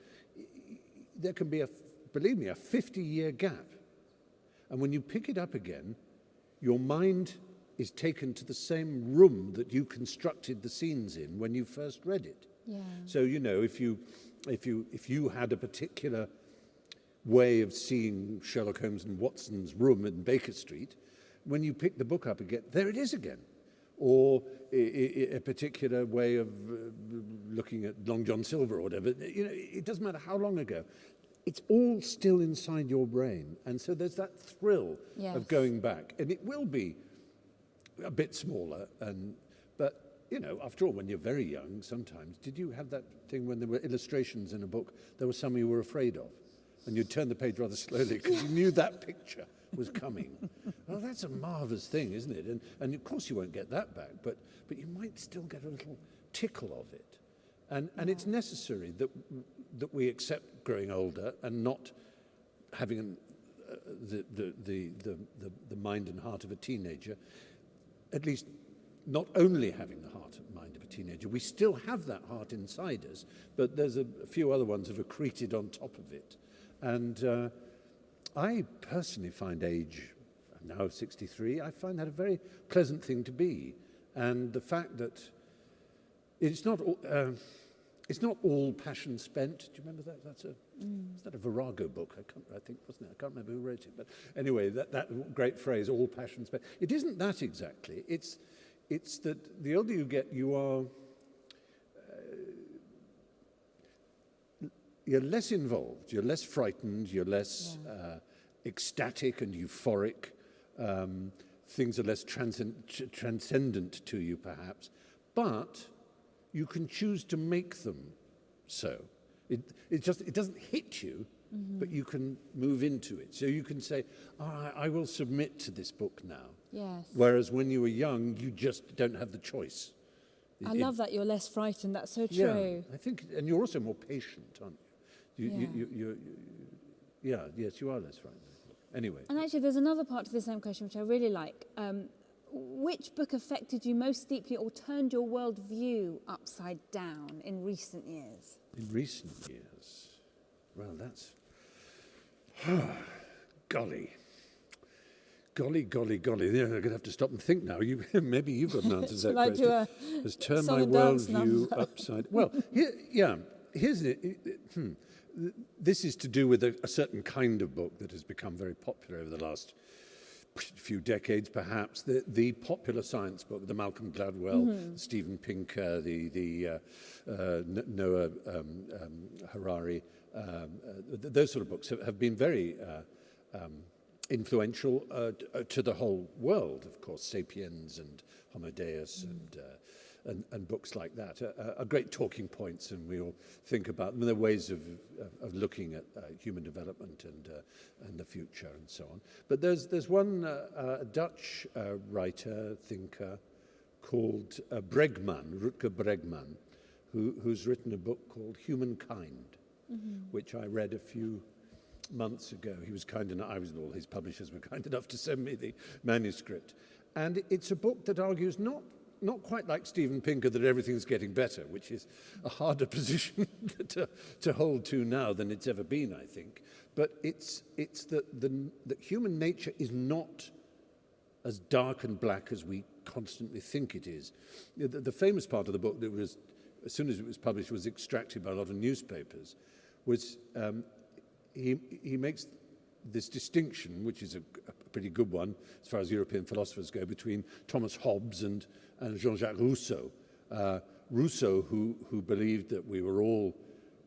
there can be a, believe me, a 50 year gap and when you pick it up again, your mind is taken to the same room that you constructed the scenes in when you first read it. Yeah. So, you know, if you, if, you, if you had a particular way of seeing Sherlock Holmes and Watson's room in Baker Street, when you pick the book up again, there it is again. Or a, a particular way of uh, looking at Long John Silver or whatever. You know, it doesn't matter how long ago it's all still inside your brain. And so there's that thrill yes. of going back. And it will be a bit smaller. And, but, you know, after all, when you're very young, sometimes, did you have that thing when there were illustrations in a book, there was some you were afraid of? And you'd turn the page rather slowly because you knew that picture was coming. [LAUGHS] well, that's a marvellous thing, isn't it? And, and of course you won't get that back, but, but you might still get a little tickle of it. And, and it's necessary that, that we accept growing older and not having an, uh, the, the, the, the, the, the mind and heart of a teenager, at least not only having the heart and mind of a teenager, we still have that heart inside us, but there's a, a few other ones have accreted on top of it. And uh, I personally find age, I'm now 63, I find that a very pleasant thing to be. And the fact that it's not, uh, it's not all passion spent. Do you remember that? That's a, mm. is that a Virago book? I, can't, I think, wasn't it? I can't remember who wrote it. But anyway, that, that great phrase, all passion spent. It isn't that exactly. It's, it's that the older you get, you are you're less involved, you're less frightened, you're less yeah. uh, ecstatic and euphoric. Um, things are less transcend transcendent to you, perhaps, but you can choose to make them so. It, it just it doesn't hit you, mm -hmm. but you can move into it. So you can say, oh, I, I will submit to this book now. Yes. Whereas when you were young, you just don't have the choice. I it, love that you're less frightened. That's so true. Yeah, I think, and you're also more patient, aren't you? You, yeah. You, you, you, yeah, yes, you are less frightened. Anyway. And actually, there's another part to the same question which I really like. Um, which book affected you most deeply or turned your world view upside down in recent years? In recent years? Well, that's. golly. Golly, golly, golly. Yeah, I'm going to have to stop and think now. You, [LAUGHS] maybe you've got an answer to [LAUGHS] that question. A Has turned my worldview [LAUGHS] upside Well, here, yeah, here's it. Hmm this is to do with a, a certain kind of book that has become very popular over the last few decades, perhaps, the, the popular science book, the Malcolm Gladwell, mm -hmm. Stephen Pinker, the, the uh, uh, Noah um, um, Harari, um, uh, th those sort of books have, have been very uh, um, influential uh, uh to the whole world, of course, Sapiens and Homo Deus mm. Mm-hmm. and uh, and, and books like that are, are great talking points, and we all think about them. They're ways of, of looking at uh, human development and, uh, and the future and so on. But there's, there's one uh, uh, Dutch uh, writer, thinker, called uh, Bregman, Rutger Bregman, who, who's written a book called Humankind, mm -hmm. which I read a few months ago. He was kind enough, I was, all his publishers were kind enough to send me the manuscript. And it's a book that argues not not quite like Steven Pinker that everything's getting better, which is a harder [LAUGHS] position to, to hold to now than it's ever been, I think. But it's, it's that, the, that human nature is not as dark and black as we constantly think it is. The, the famous part of the book that was, as soon as it was published, was extracted by a lot of newspapers, was um, he, he makes this distinction, which is a, a pretty good one as far as European philosophers go, between Thomas Hobbes and and Jean-Jacques Rousseau. Uh, Rousseau, who, who believed that we were all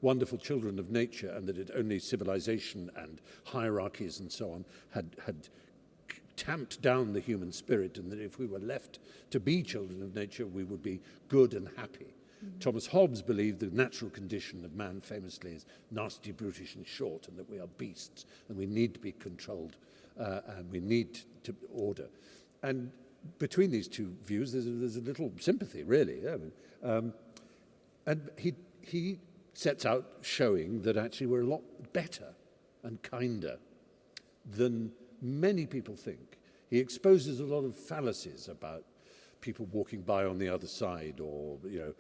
wonderful children of nature and that it only civilization and hierarchies and so on had, had tamped down the human spirit and that if we were left to be children of nature, we would be good and happy. Mm -hmm. Thomas Hobbes believed the natural condition of man famously is nasty, brutish and short and that we are beasts and we need to be controlled uh, and we need to order. And between these two views, there's a, there's a little sympathy, really. Um, and he, he sets out showing that actually we're a lot better and kinder than many people think. He exposes a lot of fallacies about people walking by on the other side or, you know,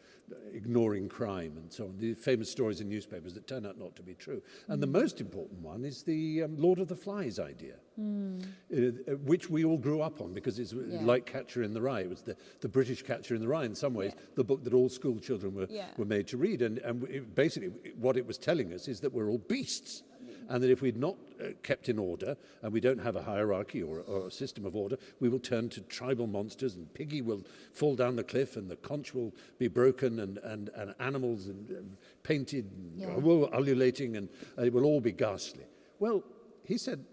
ignoring crime and so on. The famous stories in newspapers that turn out not to be true. And mm. the most important one is the um, Lord of the Flies idea, mm. uh, which we all grew up on because it's yeah. like Catcher in the Rye. It was the, the British Catcher in the Rye in some ways, yeah. the book that all school children were, yeah. were made to read. And, and it, basically what it was telling us is that we're all beasts and that if we'd not uh, kept in order, and we don't have a hierarchy or, or, a system of order, we will turn to tribal monsters, and Piggy will fall down the cliff, and the conch will be broken, and, and, and animals and, and painted, yeah. ululating, and uh, it will all be ghastly. Well, he said,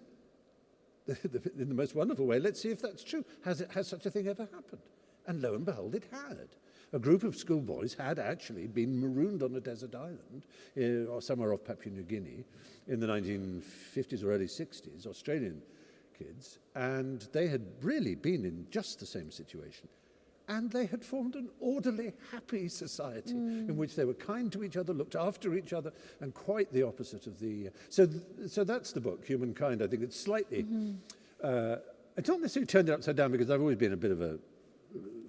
[LAUGHS] in the most wonderful way, let's see if that's true. Has, it, has such a thing ever happened? And lo and behold, it had a group of schoolboys had actually been marooned on a desert island uh, or somewhere off Papua New Guinea in the 1950s or early 60s, Australian kids, and they had really been in just the same situation. And they had formed an orderly, happy society mm. in which they were kind to each other, looked after each other, and quite the opposite of the. Uh, so, th so that's the book, Humankind. I think it's slightly. Mm -hmm. uh, it's not necessarily turned it upside down because I've always been a bit of a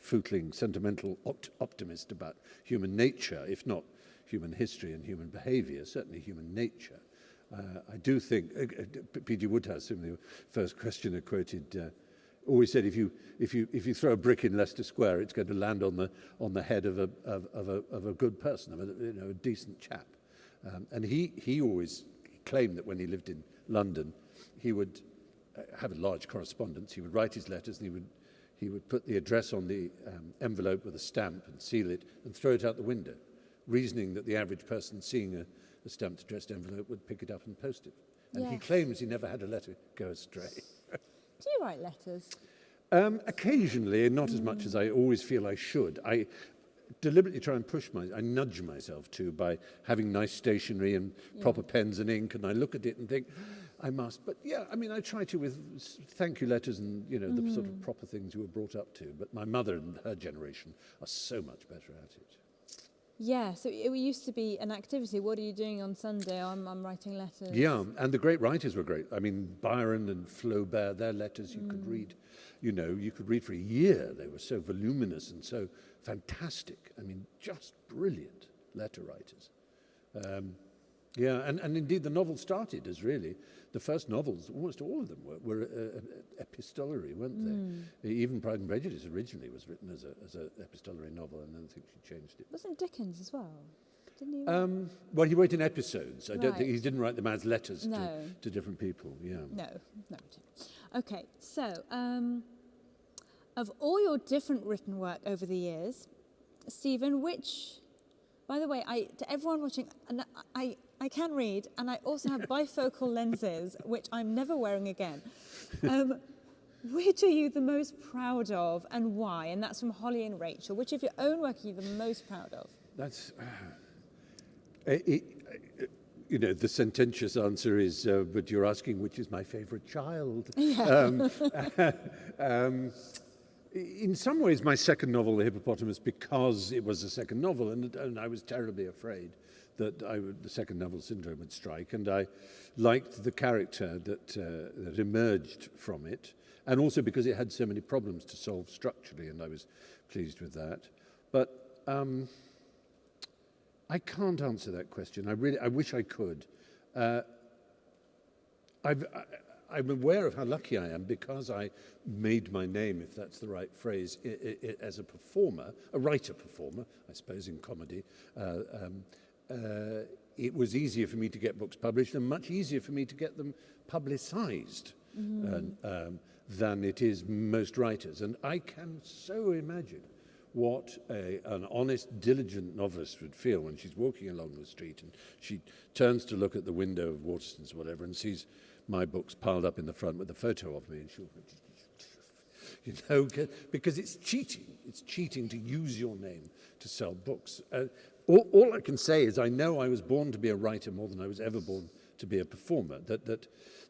footling, sentimental opt optimist about human nature, if not human history and human behavior, certainly human nature. Uh, I do think, uh, uh P.G. Wodehouse, in the first questioner quoted, uh, always said if you, if, you, if you throw a brick in Leicester Square, it's going to land on the, on the head of a, of, of a, of a good person, of a, you know, a decent chap. Um, and he, he always claimed that when he lived in London, he would uh, have a large correspondence. He would write his letters and he would, he would put the address on the um, envelope with a stamp and seal it and throw it out the window, reasoning that the average person seeing a, a stamped addressed envelope would pick it up and post it. And yes. he claims he never had a letter go astray. [LAUGHS] Do you write letters? Um, occasionally, and not mm. as much as I always feel I should. I deliberately try and push my, I nudge myself to by having nice stationery and yeah. proper pens and ink, and I look at it and think, I must. But yeah, I mean, I try to with thank you letters and, you know, mm. the sort of mm. proper things you were brought up to. But my mother and her generation are so much better at it. Yeah, so it used to be an activity. What are you doing on Sunday? I'm, I'm writing letters. Yeah, and the great writers were great. I mean, Byron and Flaubert, their letters you mm. could read, you know, you could read for a year. They were so voluminous and so fantastic. I mean, just brilliant letter writers. Um, yeah, and, and indeed the novel started as really, the first novels, almost all of them were, were uh, uh, epistolary, weren't they? Mm. Even Pride and Prejudice originally was written as an as a epistolary novel, and then I think she changed it. Wasn't Dickens as well? Didn't he? Um, well, he wrote in episodes. I right. don't think he didn't write them as letters no. to, to different people. Yeah. No, no. Okay, so um, of all your different written work over the years, Stephen, which, by the way, I to everyone watching, and I I can read, and I also have [LAUGHS] bifocal lenses, which I'm never wearing again. [LAUGHS] Um, which are you the most proud of and why? And that's from Holly and Rachel. Which of your own work are you the most proud of? That's, uh, it, uh, you know, the sententious answer is, uh, but you're asking which is my favorite child. [LAUGHS] Yeah. Um, um, in some ways, my second novel, The Hippopotamus, because it was a second novel, and, and I was terribly afraid that I would, the second novel syndrome would strike, and I liked the character that, uh, that emerged from it, and also because it had so many problems to solve structurally, and I was pleased with that. But um, I can't answer that question. I really, I wish I could. Uh, I've, I, I'm aware of how lucky I am because I made my name, if that's the right phrase, as a performer, a writer-performer, I suppose, in comedy. Uh, um, uh, it was easier for me to get books published and much easier for me to get them publicized mm. and, um, than it is most writers. And I can so imagine what a, an honest, diligent novelist would feel when she's walking along the street and she turns to look at the window of Waterstones or whatever and sees my books piled up in the front with a photo of me and she'll [LAUGHS] you know because it's cheating it's cheating to use your name to sell books uh, all, all I can say is I know I was born to be a writer more than I was ever born to be a performer, that, that,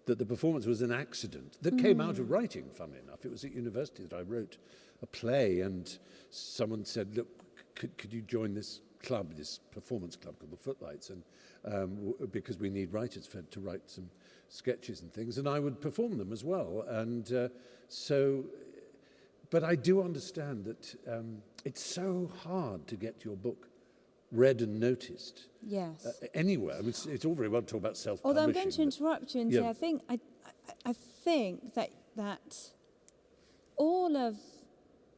that the performance was an accident that mm. came out of writing, funnily enough. It was at university that I wrote a play and someone said, look, could, could you join this club, this performance club called the Footlights, and um, because we need writers for, to write some sketches and things, and I would perform them as well. And uh, so, but I do understand that um, it's so hard to get your book read and noticed. Yes. Uh, anywhere. I mean, it's, it's, all very well to talk about self Although I'm going to interrupt you and yeah. say, I think, I, I, I think that, that all of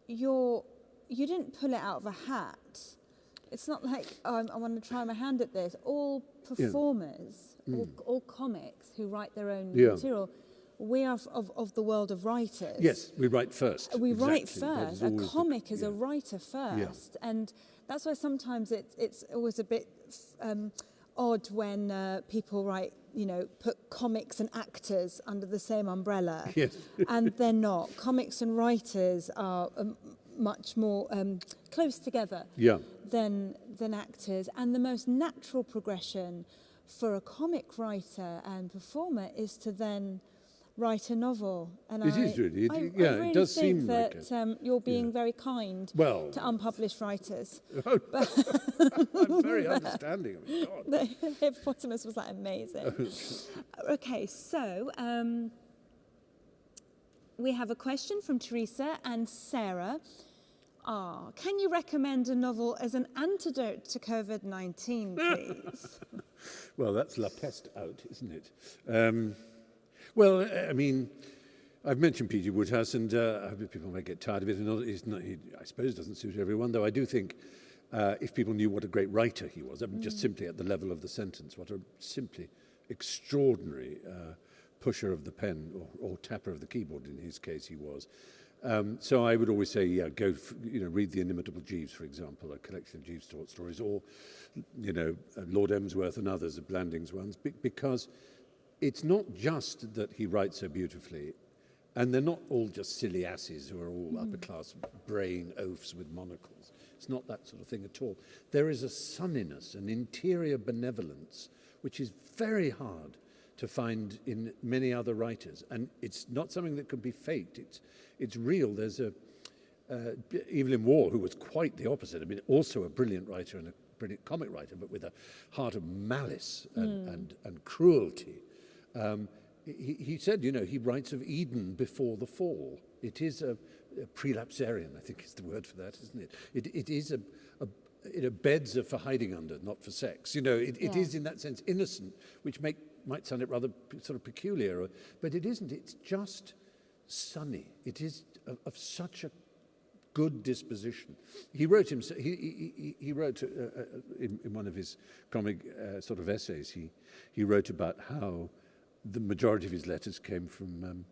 your, you didn't pull it out of a hat. It's not like, oh, I want to try my hand at this. All performers, yeah. mm. all, all, comics who write their own yeah. material, we are of, of the world of writers. Yes, we write first. We exactly. write first. A comic the, is a writer first. And That's why sometimes it's, it's always a bit um, odd when uh, people write, you know, put comics and actors under the same umbrella. [LAUGHS] Yes. and they're not. Comics and writers are um, much more um, close together yeah. than, than actors. And the most natural progression for a comic writer and performer is to then write a novel. And it I, is really, it, I, yeah, I really it does think seem that like um, you're being yeah. very kind well, to unpublished writers. [LAUGHS] [LAUGHS] I'm very [LAUGHS] understanding of. God. The hippopotamus was like amazing. okay, so um, we have a question from Teresa and Sarah. Ah, can you recommend a novel as an antidote to COVID 19, please? Well, that's La Peste out, isn't it? Um, well, I mean, I've mentioned P.G. Wodehouse, and uh, people may get tired of it. And not, he, I suppose doesn't suit everyone, though I do think uh, if people knew what a great writer he was, I mean, just simply at the level of the sentence, what a simply extraordinary uh, pusher of the pen, or, or tapper of the keyboard in his case he was. Um, so I would always say, yeah, go, f- you know, read The Inimitable Jeeves, for example, a collection of Jeeves short stories, or, you know, uh, Lord Emsworth and others of Blandings ones, be- because it's not just that he writes so beautifully, and they're not all just silly asses who are all mm. upper class brain oafs with monocles. It's not that sort of thing at all. There is a sunniness, an interior benevolence, which is very hard to find in many other writers. And it's not something that can be faked. It's, it's real. There's a uh, Evelyn Waugh, who was quite the opposite. I mean, also a brilliant writer and a brilliant comic writer, but with a heart of malice and, mm. and, and cruelty. Um, he, he said, you know, he writes of Eden before the fall. It is a, a prelapsarian, I think is the word for that, isn't it? It, it is a, a you know, beds are for hiding under, not for sex. You know, it, it yeah. is in that sense innocent, which make, might sound it rather sort of peculiar, but it isn't. It's just sunny. It is of, of such a good disposition. He wrote him. He, he, he wrote uh, uh, in, in, one of his comic uh, sort of essays. He he wrote about how the majority of his letters came from um,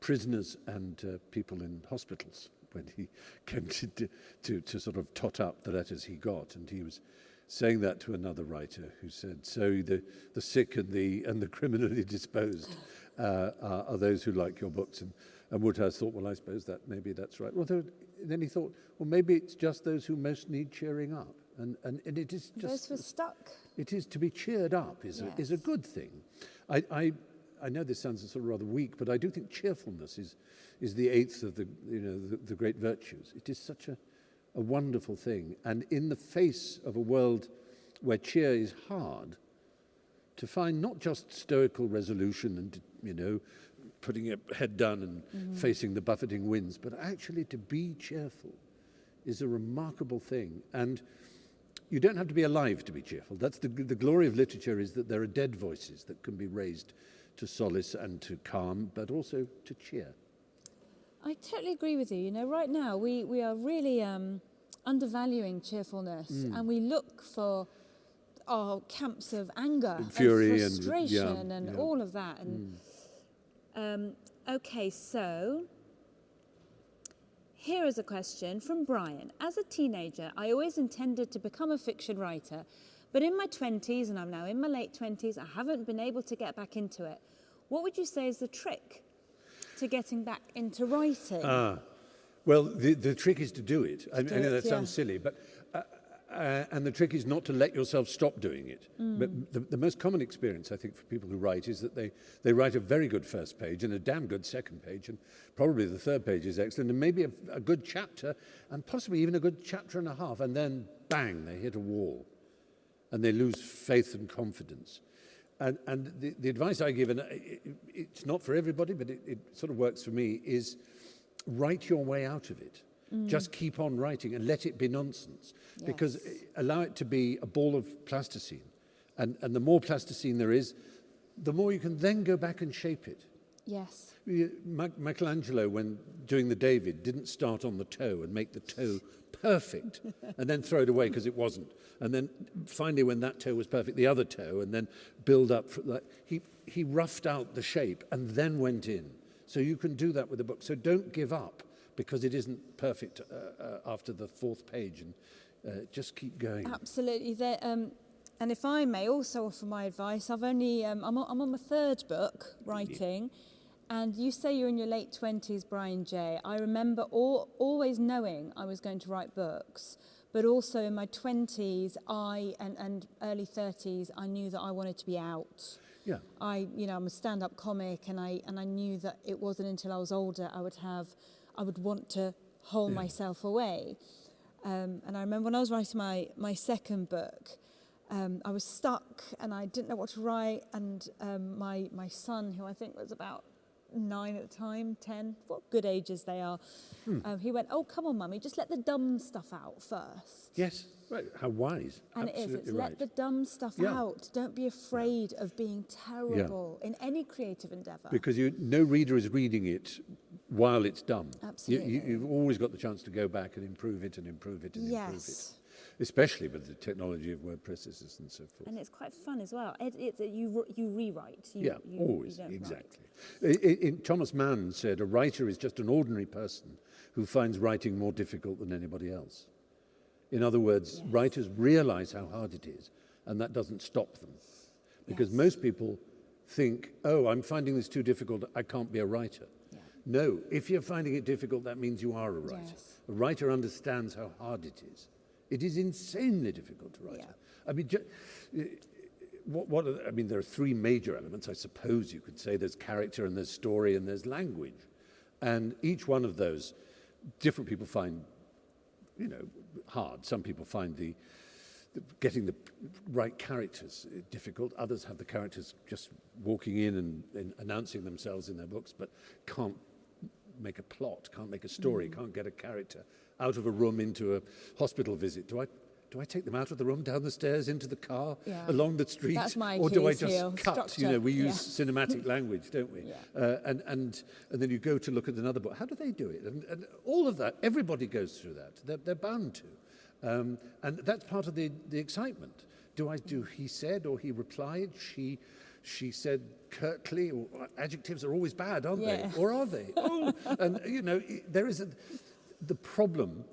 prisoners and uh, people in hospitals when he [LAUGHS] came to, to to sort of tot up the letters he got, and he was saying that to another writer who said, "So the the sick and the and the criminally [LAUGHS] disposed." uh, are, are those who like your books. And, and Wodehouse thought, well, I suppose that maybe that's right. Well, then he thought, well, maybe it's just those who most need cheering up. And, and, and it is just... Those who stuck. It is to be cheered up is, yes. a, is a good thing. I, I, I know this sounds sort of rather weak, but I do think cheerfulness is, is the eighth of the, you know, the, the great virtues. It is such a, a wonderful thing. And in the face of a world where cheer is hard, to find not just stoical resolution and, you know, putting your head down and mm-hmm. facing the buffeting winds, but actually to be cheerful is a remarkable thing. And you don't have to be alive to be cheerful. That's the, the glory of literature is that there are dead voices that can be raised to solace and to calm, but also to cheer. I totally agree with you. You know, right now we, we are really um, undervaluing cheerfulness mm. and we look for our camps of anger and fury and frustration and, yeah, and yeah. all of that. And mm. um, okay, so Here is a question from Brian. As a teenager, I always intended to become a fiction writer, but in my 20s, and I'm now in my late 20s, I haven't been able to get back into it. What would you say is the trick to getting back into writing? Ah, well, the, the trick is to do it. To I, do I know it, that yeah. sounds silly, but uh, and the trick is not to let yourself stop doing it. Mm. But the, the most common experience, I think, for people who write is that they, they write a very good first page and a damn good second page, and probably the third page is excellent, and maybe a, a good chapter, and possibly even a good chapter and a half, and then bang, they hit a wall, and they lose faith and confidence. And, and the, the advice I give, and it, it's not for everybody, but it, it sort of works for me, is write your way out of it. Mm. Just keep on writing and let it be nonsense. Yes. Because eh, allow it to be a ball of plasticine. And, and the more plasticine there is, the more you can then go back and shape it. Yes. Michelangelo, when doing the David, didn't start on the toe and make the toe perfect [LAUGHS] and then throw it away because it wasn't. And then finally, when that toe was perfect, the other toe, and then build up. That. He, he roughed out the shape and then went in. So you can do that with a book. So don't give up because it isn't perfect uh, uh, after the fourth page and uh, just keep going. Absolutely. There, um, and if I may also offer my advice, I've only, um, I'm, on, I'm on my third book writing. Yeah. And you say you're in your late 20s, Brian J. I remember all, always knowing I was going to write books, but also in my 20s I, and, and early 30s, I knew that I wanted to be out. Yeah. I, you know, I'm a stand-up comic, and I and I knew that it wasn't until I was older I would have I would want to hold yeah. myself away. Um, and I remember when I was writing my, my second book, um, I was stuck and I didn't know what to write. And um, my, my son, who I think was about nine at the time, 10, what good ages they are. Hmm. Um, he went, Oh, come on, mummy, just let the dumb stuff out first. Yes, right. How wise. And Absolutely it is. It's right. let the dumb stuff Yeah. out. Don't be afraid of being terrible in any creative endeavour. Because you, no reader is reading it while it's done. You, Absolutely. you, you've always got the chance to go back and improve it and improve it and improve it. yes. Especially with the technology of word processors and so forth. And it's quite fun as well. It, it's a- you, you rewrite. You, yeah, you, you always, exactly. I- I- Thomas Mann said, a writer is just an ordinary person who finds writing more difficult than anybody else. In other words, Yes. writers realize how hard it is, and that doesn't stop them. Because Yes. most people think, oh, I'm finding this too difficult, I can't be a writer. No, if you're finding it difficult, that means you are a writer. Yes. A writer understands how hard it is. It is insanely difficult to write. Yeah. I mean, eh, what, what the- I mean, there are three major elements, I suppose you could say. There's character and there's story and there's language. And each one of those, different people find, you know, hard. Some people find the, the getting the right characters eh, difficult. Others have the characters just walking in and, and announcing themselves in their books, but can't make a plot, can't make a story, mm. can't get a character out of a room into a hospital visit. Do I do I take them out of the room, down the stairs, into the car, yeah. along the street, or do I just heel. cut? Structure. You know, we use yeah. cinematic [LAUGHS] language, don't we? Yeah. Uh, and and and then you go to look at another book. How do they do it? And, and all of that, everybody goes through that. They're, they're bound to, um, and that's part of the the excitement. Do I do he said or he replied? She, she said curtly, adjectives are always bad, aren't Yeah. they? Or are they? [LAUGHS] oh, and you know, there is a, the problem.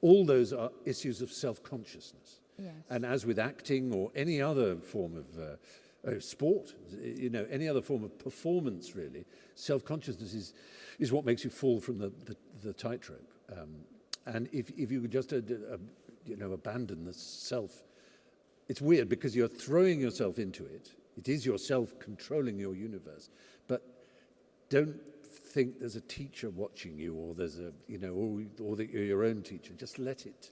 All those are issues of self-consciousness. Yes. And as with acting or any other form of uh, uh, sport, you know, any other form of performance, really, self-consciousness is, is what makes you fall from the, the, the tightrope. Um, and if, if you just, uh, uh, you know, abandon the self, it's weird because you're throwing yourself into it. It is yourself controlling your universe. But don't think there's a teacher watching you or there's a, you know, or, or that you're your own teacher. Just let it.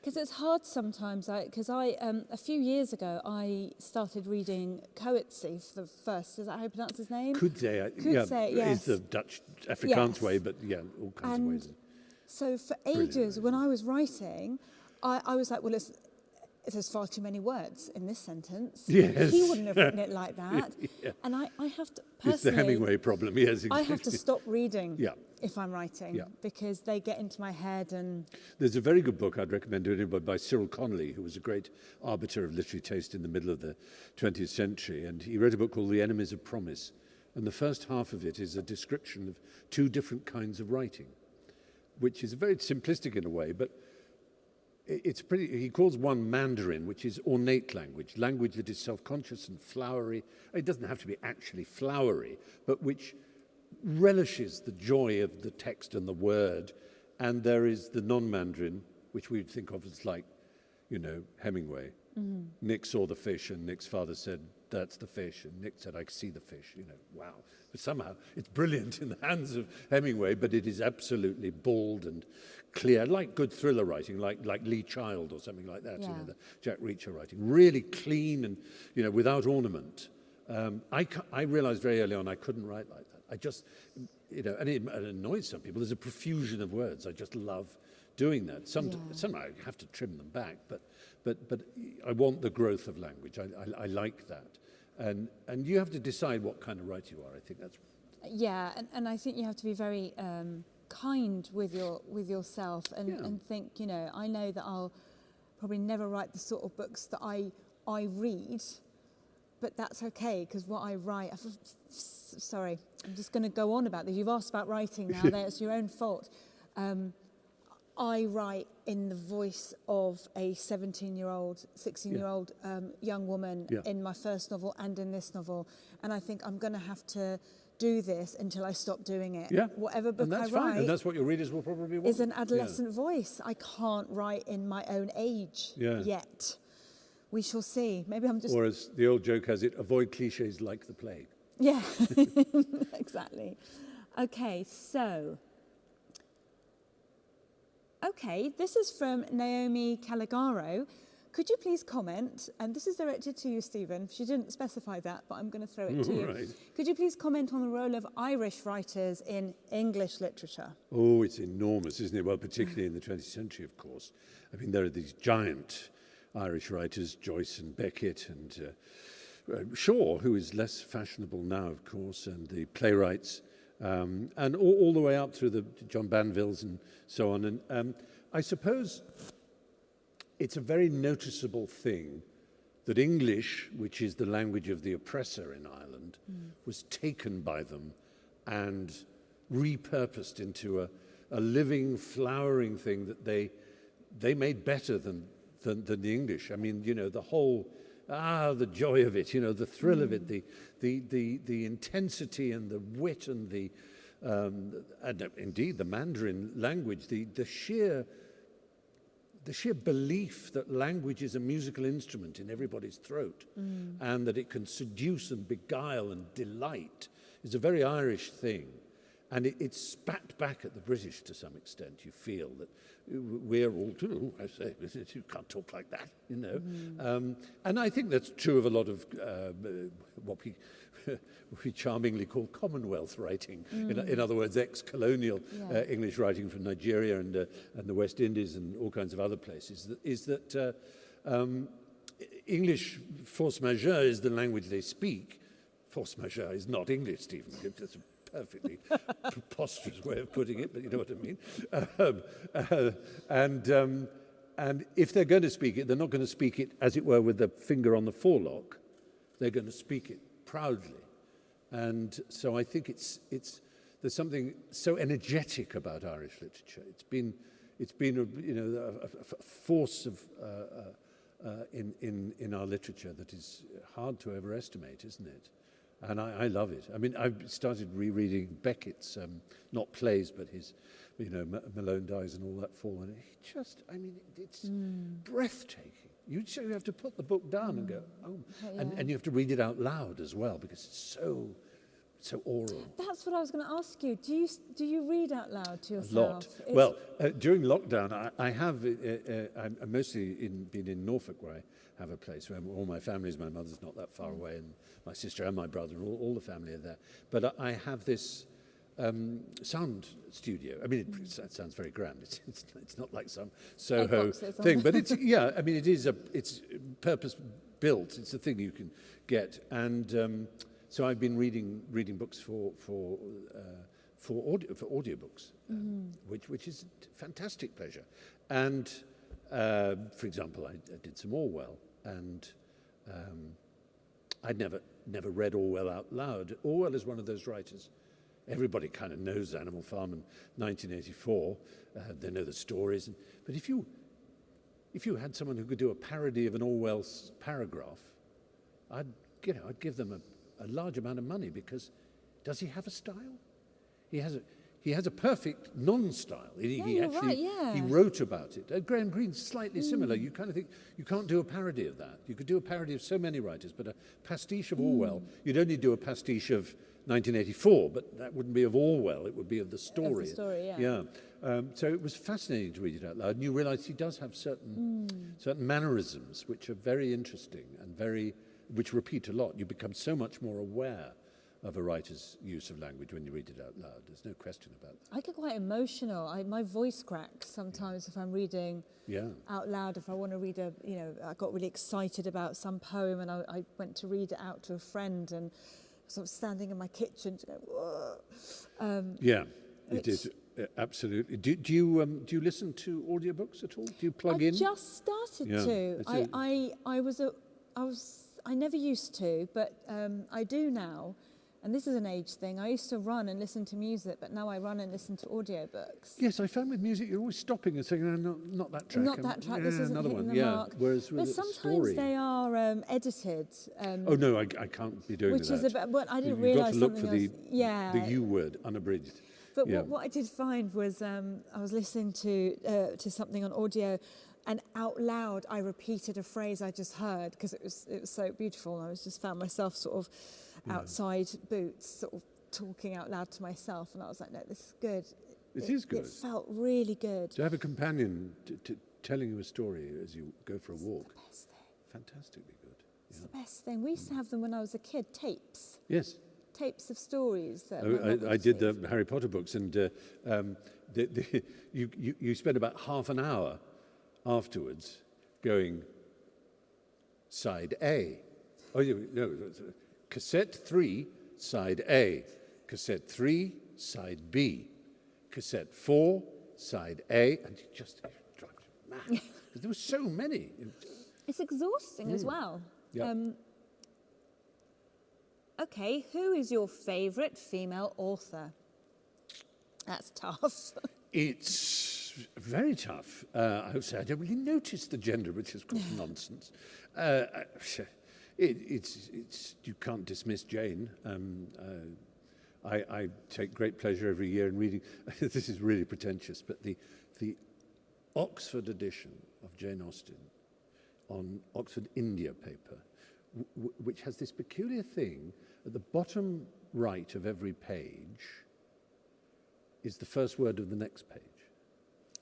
Because it's hard sometimes, because I, I um, a few years ago, I started reading Coetzee for the first, is that how you pronounce his name? Coetzee, uh, yeah, yes. It's the Dutch, Afrikaans yes. way, but yeah, all kinds and of ways. So for ages, Brilliant. when I was writing, I, I was like, well, listen, there's far too many words in this sentence. [LAUGHS] Yes. He wouldn't have written it like [LAUGHS] that. Yeah. And I, I have to, personally... It's the Hemingway problem, yes. Exactly. I have to stop reading [LAUGHS] Yeah. if I'm writing Yeah. because they get into my head and There's a very good book I'd recommend to anybody by Cyril Connolly, who was a great arbiter of literary taste in the middle of the 20th century. And he wrote a book called The Enemies of Promise. And the first half of it is a description of two different kinds of writing, which is very simplistic in a way, but it's pretty. He calls one Mandarin, which is ornate language, language that is self conscious and flowery. It doesn't have to be actually flowery, but which relishes the joy of the text and the word. And there is the non Mandarin, which we'd think of as like, you know, Hemingway. Mm-hmm. Nick saw the fish, and Nick's father said, That's the fish. And Nick said, I see the fish. You know, wow. But somehow it's brilliant in the hands of Hemingway, but it is absolutely bald and clear, like good thriller writing, like, like Lee Child or something like that, you know, the Jack Reacher writing. Really clean and, you know, without ornament. Um, I, I realized very early on I couldn't write like that. I just, you know, and it, it annoys some people. There's a profusion of words. I just love doing that. Some, Yeah. some I have to trim them back, but, but, but I want the growth of language. I, I, I like that. And, and you have to decide what kind of writer you are. I think that's yeah, and, and I think you have to be very um, kind with your with yourself and, Yeah. and think, you know, I know that I'll probably never write the sort of books that I I read, but that's okay because what I write. I f- f- s- sorry, I'm just going to go on about this. You've asked about writing now. [LAUGHS] That's your own fault. Um, I write in the voice of a 17 year old, 16 year old um, young woman Yeah. in my first novel and in this novel. And I think I'm going to have to do this until I stop doing it. Yeah, Whatever book and that's I fine. write And that's what your readers will probably want. is an Yeah. adolescent voice. I can't write in my own age Yeah. yet. We shall see. Maybe I'm just. Or as the old joke has it, avoid cliches like the plague. Yeah, [LAUGHS] [LAUGHS] exactly. Okay, so. Okay, this is from Naomi Caligaro, could you please comment? And this is directed to you, Stephen. She didn't specify that, but I'm going to throw it to you. Right. Could you please comment on the role of Irish writers in English literature? Oh, it's enormous, isn't it? Well, particularly in the 20th century, of course. I mean, there are these giant Irish writers, Joyce and Beckett and uh, uh, Shaw, who is less fashionable now, of course, and the playwrights, um, and all, all the way up through the John Banvilles and so on. And um, I suppose it's a very noticeable thing that English, which is the language of the oppressor in Ireland, mm. was taken by them and repurposed into a, a living, flowering thing that they, they made better than, than, than the English. I mean, you know, the whole, ah, the joy of it, you know, the thrill of it, mm. the, the, the, the intensity and the wit and the, um, and uh, indeed the Mandarin language, the, the sheer the sheer belief that language is a musical instrument in everybody's throat mm. and that it can seduce and beguile and delight is a very Irish thing. And it, it's spat back at the British to some extent. You feel that we're all, too, I say, [LAUGHS] you can't talk like that, you know. Mm. Um, and I think that's true of a lot of uh, what we [LAUGHS] we charmingly call Commonwealth writing. Mm. In, in, other words, ex-colonial yeah. uh, English writing from Nigeria and, uh, and the West Indies and all kinds of other places, is that uh, um, English force majeure is the language they speak. Force majeure is not English, Stephen. Perfectly [LAUGHS] preposterous way of putting it, but you know what I mean. Um, uh, and, um, and if they're going to speak it, they're not going to speak it, as it were, with the finger on the forelock. They're going to speak it proudly. And so I think it's, it's, there's something so energetic about Irish literature. It's been, it's been a, you know, a, a force of, uh, uh, uh, in, in, in our literature that is hard to overestimate, isn't it? And I, I love it. I mean, I've started rereading Beckett's, um, not plays, but his, you know, M Malone Dies and all that fall. And it just, I mean, it's mm. breathtaking. You, you have to put the book down mm. and go, mm. oh, yeah. and, and you have to read it out loud as well because it's so, so oral. That's what I was going to ask you. Do you, do you read out loud to yourself? A lot. It's well, uh, during lockdown, I, I have, uh, uh, I'm mostly in, been in Norfolk where I have a place where all my family is. My mother's not that far mm. away and my sister and my brother, all, all the family are there. But I have this um, sound studio. I mean, it, mm. it sounds very grand. It's, it's, it's not like some Soho thing, but it's yeah. I mean, it is a it's purpose built. It's a thing you can get, and um, so I've been reading reading books for for. Uh, for audio for audiobooks, um, mm. which which is fantastic pleasure, and uh, for example, I, I, did some Orwell, and um, I'd never never read Orwell out loud. Orwell is one of those writers Everybody kind of knows Animal Farm in 1984. Uh, they know the stories. And, but if you, if you had someone who could do a parody of an Orwell paragraph, I'd, you know, I'd give them a, a large amount of money because does he have a style? He has a, he has a perfect non-style. He, yeah, he actually right, yeah. he wrote about it. Uh, Graham Greene's slightly mm. similar. You kind of think you can't do a parody of that. You could do a parody of so many writers, but a pastiche of mm. Orwell. You'd only do a pastiche of 1984, but that wouldn't be of Orwell, it would be of the story. Of the story, yeah. yeah. Um, so it was fascinating to read it out loud, and you realise he does have certain, mm. certain mannerisms which are very interesting and very, which repeat a lot. You become so much more aware of a writer's use of language when you read it out loud. There's no question about that. I get quite emotional. I, my voice cracks sometimes if I'm reading yeah. out loud. If I want to read a, you know, I got really excited about some poem and I, I went to read it out to a friend and sort of standing in my kitchen to go, whoa. Um, yeah, it is. Uh, absolutely. Do, do you um, do you listen to audiobooks at all? Do you plug I in? I just started yeah. to. I, I I was a I was I never used to, but um, I do now. And this is an age thing. I used to run and listen to music, but now I run and listen to audiobooks. Yes, I found with music you're always stopping and saying, no, no not that track. Not that track. Yeah, this isn't another hitting one. the yeah. mark. Whereas but sometimes story, they are um, edited. Um, oh no, I, I, can't be doing which that. Which is about. Well, I didn't You've got to look for the, yeah. the U word, unabridged. But yeah. what, what, I did find was um, I was listening to uh, to something on audio, and out loud I repeated a phrase I just heard because it was it was so beautiful. I was just found myself sort of. Outside boots, sort of talking out loud to myself, and I was like, no, this is good. It, it is good. It felt really good. To have a companion telling you a story as you go for a walk. Best thing. Fantastically good. It's the best thing. We used to have them when I was a kid, tapes. Yes. Tapes of stories that my I, I, did the Harry Potter books, and uh, um, the, the, [LAUGHS] you, you, you spend about half an hour afterwards going side A. Oh, you, no, it's, cassette three, side A. Cassette three, side B. Cassette four, side A, and it just drives you there were so many. It's exhausting as well. Yeah. Um, okay, who is your favourite female author? That's tough. [LAUGHS] It's very tough. Uh, I would say I don't really notice the gender, which is of course [LAUGHS] nonsense. Uh, it, it's, it's, you can't dismiss Jane. Um, uh, I, I take great pleasure every year in reading. [LAUGHS] this is really pretentious, but the, the Oxford edition of Jane Austen on Oxford India paper, which has this peculiar thing at the bottom right of every page is the first word of the next page.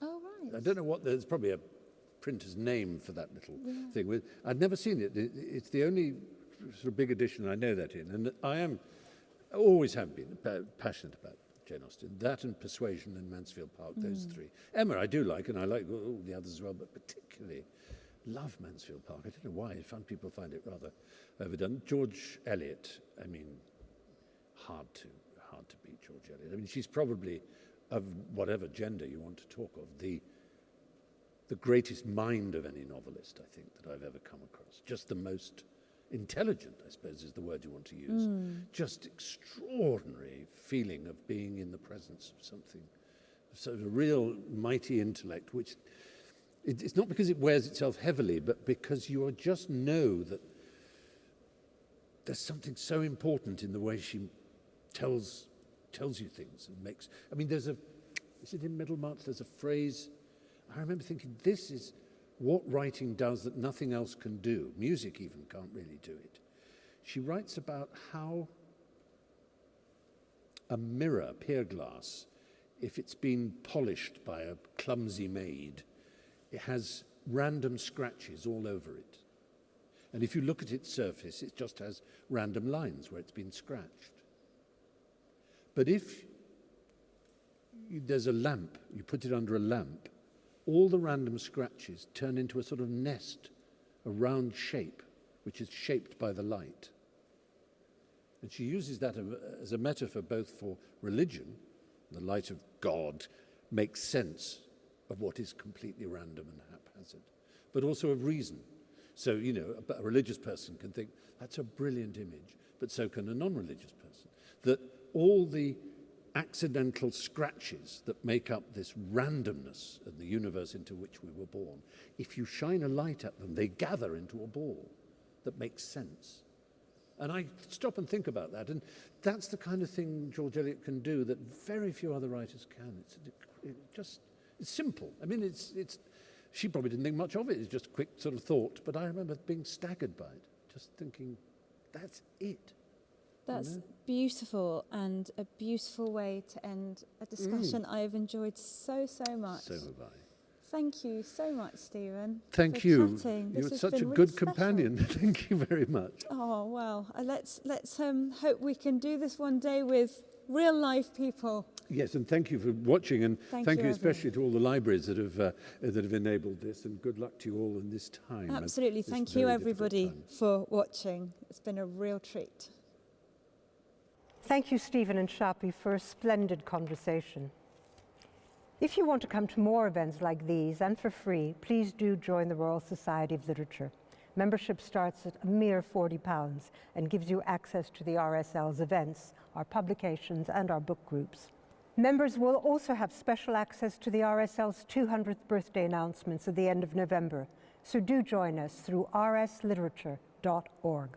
oh, right. I don't know what, there's probably a printer's name for that little thing. With, I'd never seen it. it. It's the only sort of big edition I know that in. And I am, always have been passionate about Jane Austen. That and Persuasion and Mansfield Park, those mm. three. Emma I do like, and I like all the others as well, but particularly love Mansfield Park. I don't know why. Some people find it rather overdone. George Eliot, I mean, hard to hard to beat George Eliot. I mean, she's probably of whatever gender you want to talk of the the greatest mind of any novelist I think that I've ever come across. Just the most intelligent, I suppose, is the word you want to use. Hmm. Just extraordinary feeling of being in the presence of something, sort of a real mighty intellect, which it, it's not because it wears itself heavily, but because you are just know that there's something so important in the way she tells tells you things and makes. I mean, there's a. Is it in Middlemarch? There's a phrase. I remember thinking, this is what writing does that nothing else can do. Music even can't really do it. She writes about how a mirror, pier glass, if it's been polished by a clumsy maid, it has random scratches all over it. And if you look at its surface, it just has random lines where it's been scratched. But if there's a lamp, you put it under a lamp, all the random scratches turn into a sort of nest, a round shape, which is shaped by the light. And she uses that as a metaphor both for religion, the light of God makes sense of what is completely random and haphazard, but also of reason. So, you know, a, a religious person can think, that's a brilliant image, but so can a non religious person. That all the accidental scratches that make up this randomness of the universe into which we were born, if you shine a light at them, they gather into a ball that makes sense. And I stop and think about that. And that's the kind of thing George Eliot can do that very few other writers can. It's it just it's simple. I mean, it's, it's, she probably didn't think much of it. It's just a quick sort of thought. But I remember being staggered by it, just thinking, that's it. That's beautiful and a beautiful way to end a discussion I've enjoyed so, so much. So have I. Thank you so much, Stephen. Thank you. Chatting. You're such a really good special. companion. [LAUGHS] Thank you very much. Oh well, uh, let's let's um, hope we can do this one day with real life people. Yes, and thank you for watching, and Thank thank, you, you, especially to all the libraries that have uh, that have enabled this. And good luck to you all in this time. Absolutely. Thank you, everybody, for watching. It's been a real treat. Thank you, Stephen and Shappi, for a splendid conversation. If you want to come to more events like these and for free, please do join the Royal Society of Literature. Membership starts at a mere £40 and gives you access to the RSL's events, our publications, and our book groups. Members will also have special access to the RSL's 200th birthday announcements at the end of November, so do join us through rsliterature.org.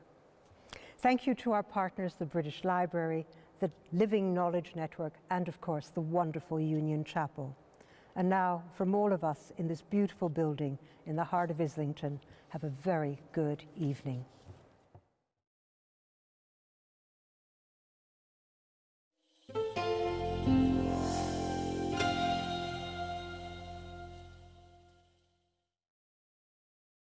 Thank you to our partners, the British Library, the Living Knowledge Network, and of course, the wonderful Union Chapel. And now, from all of us in this beautiful building in the heart of Islington, have a very good evening.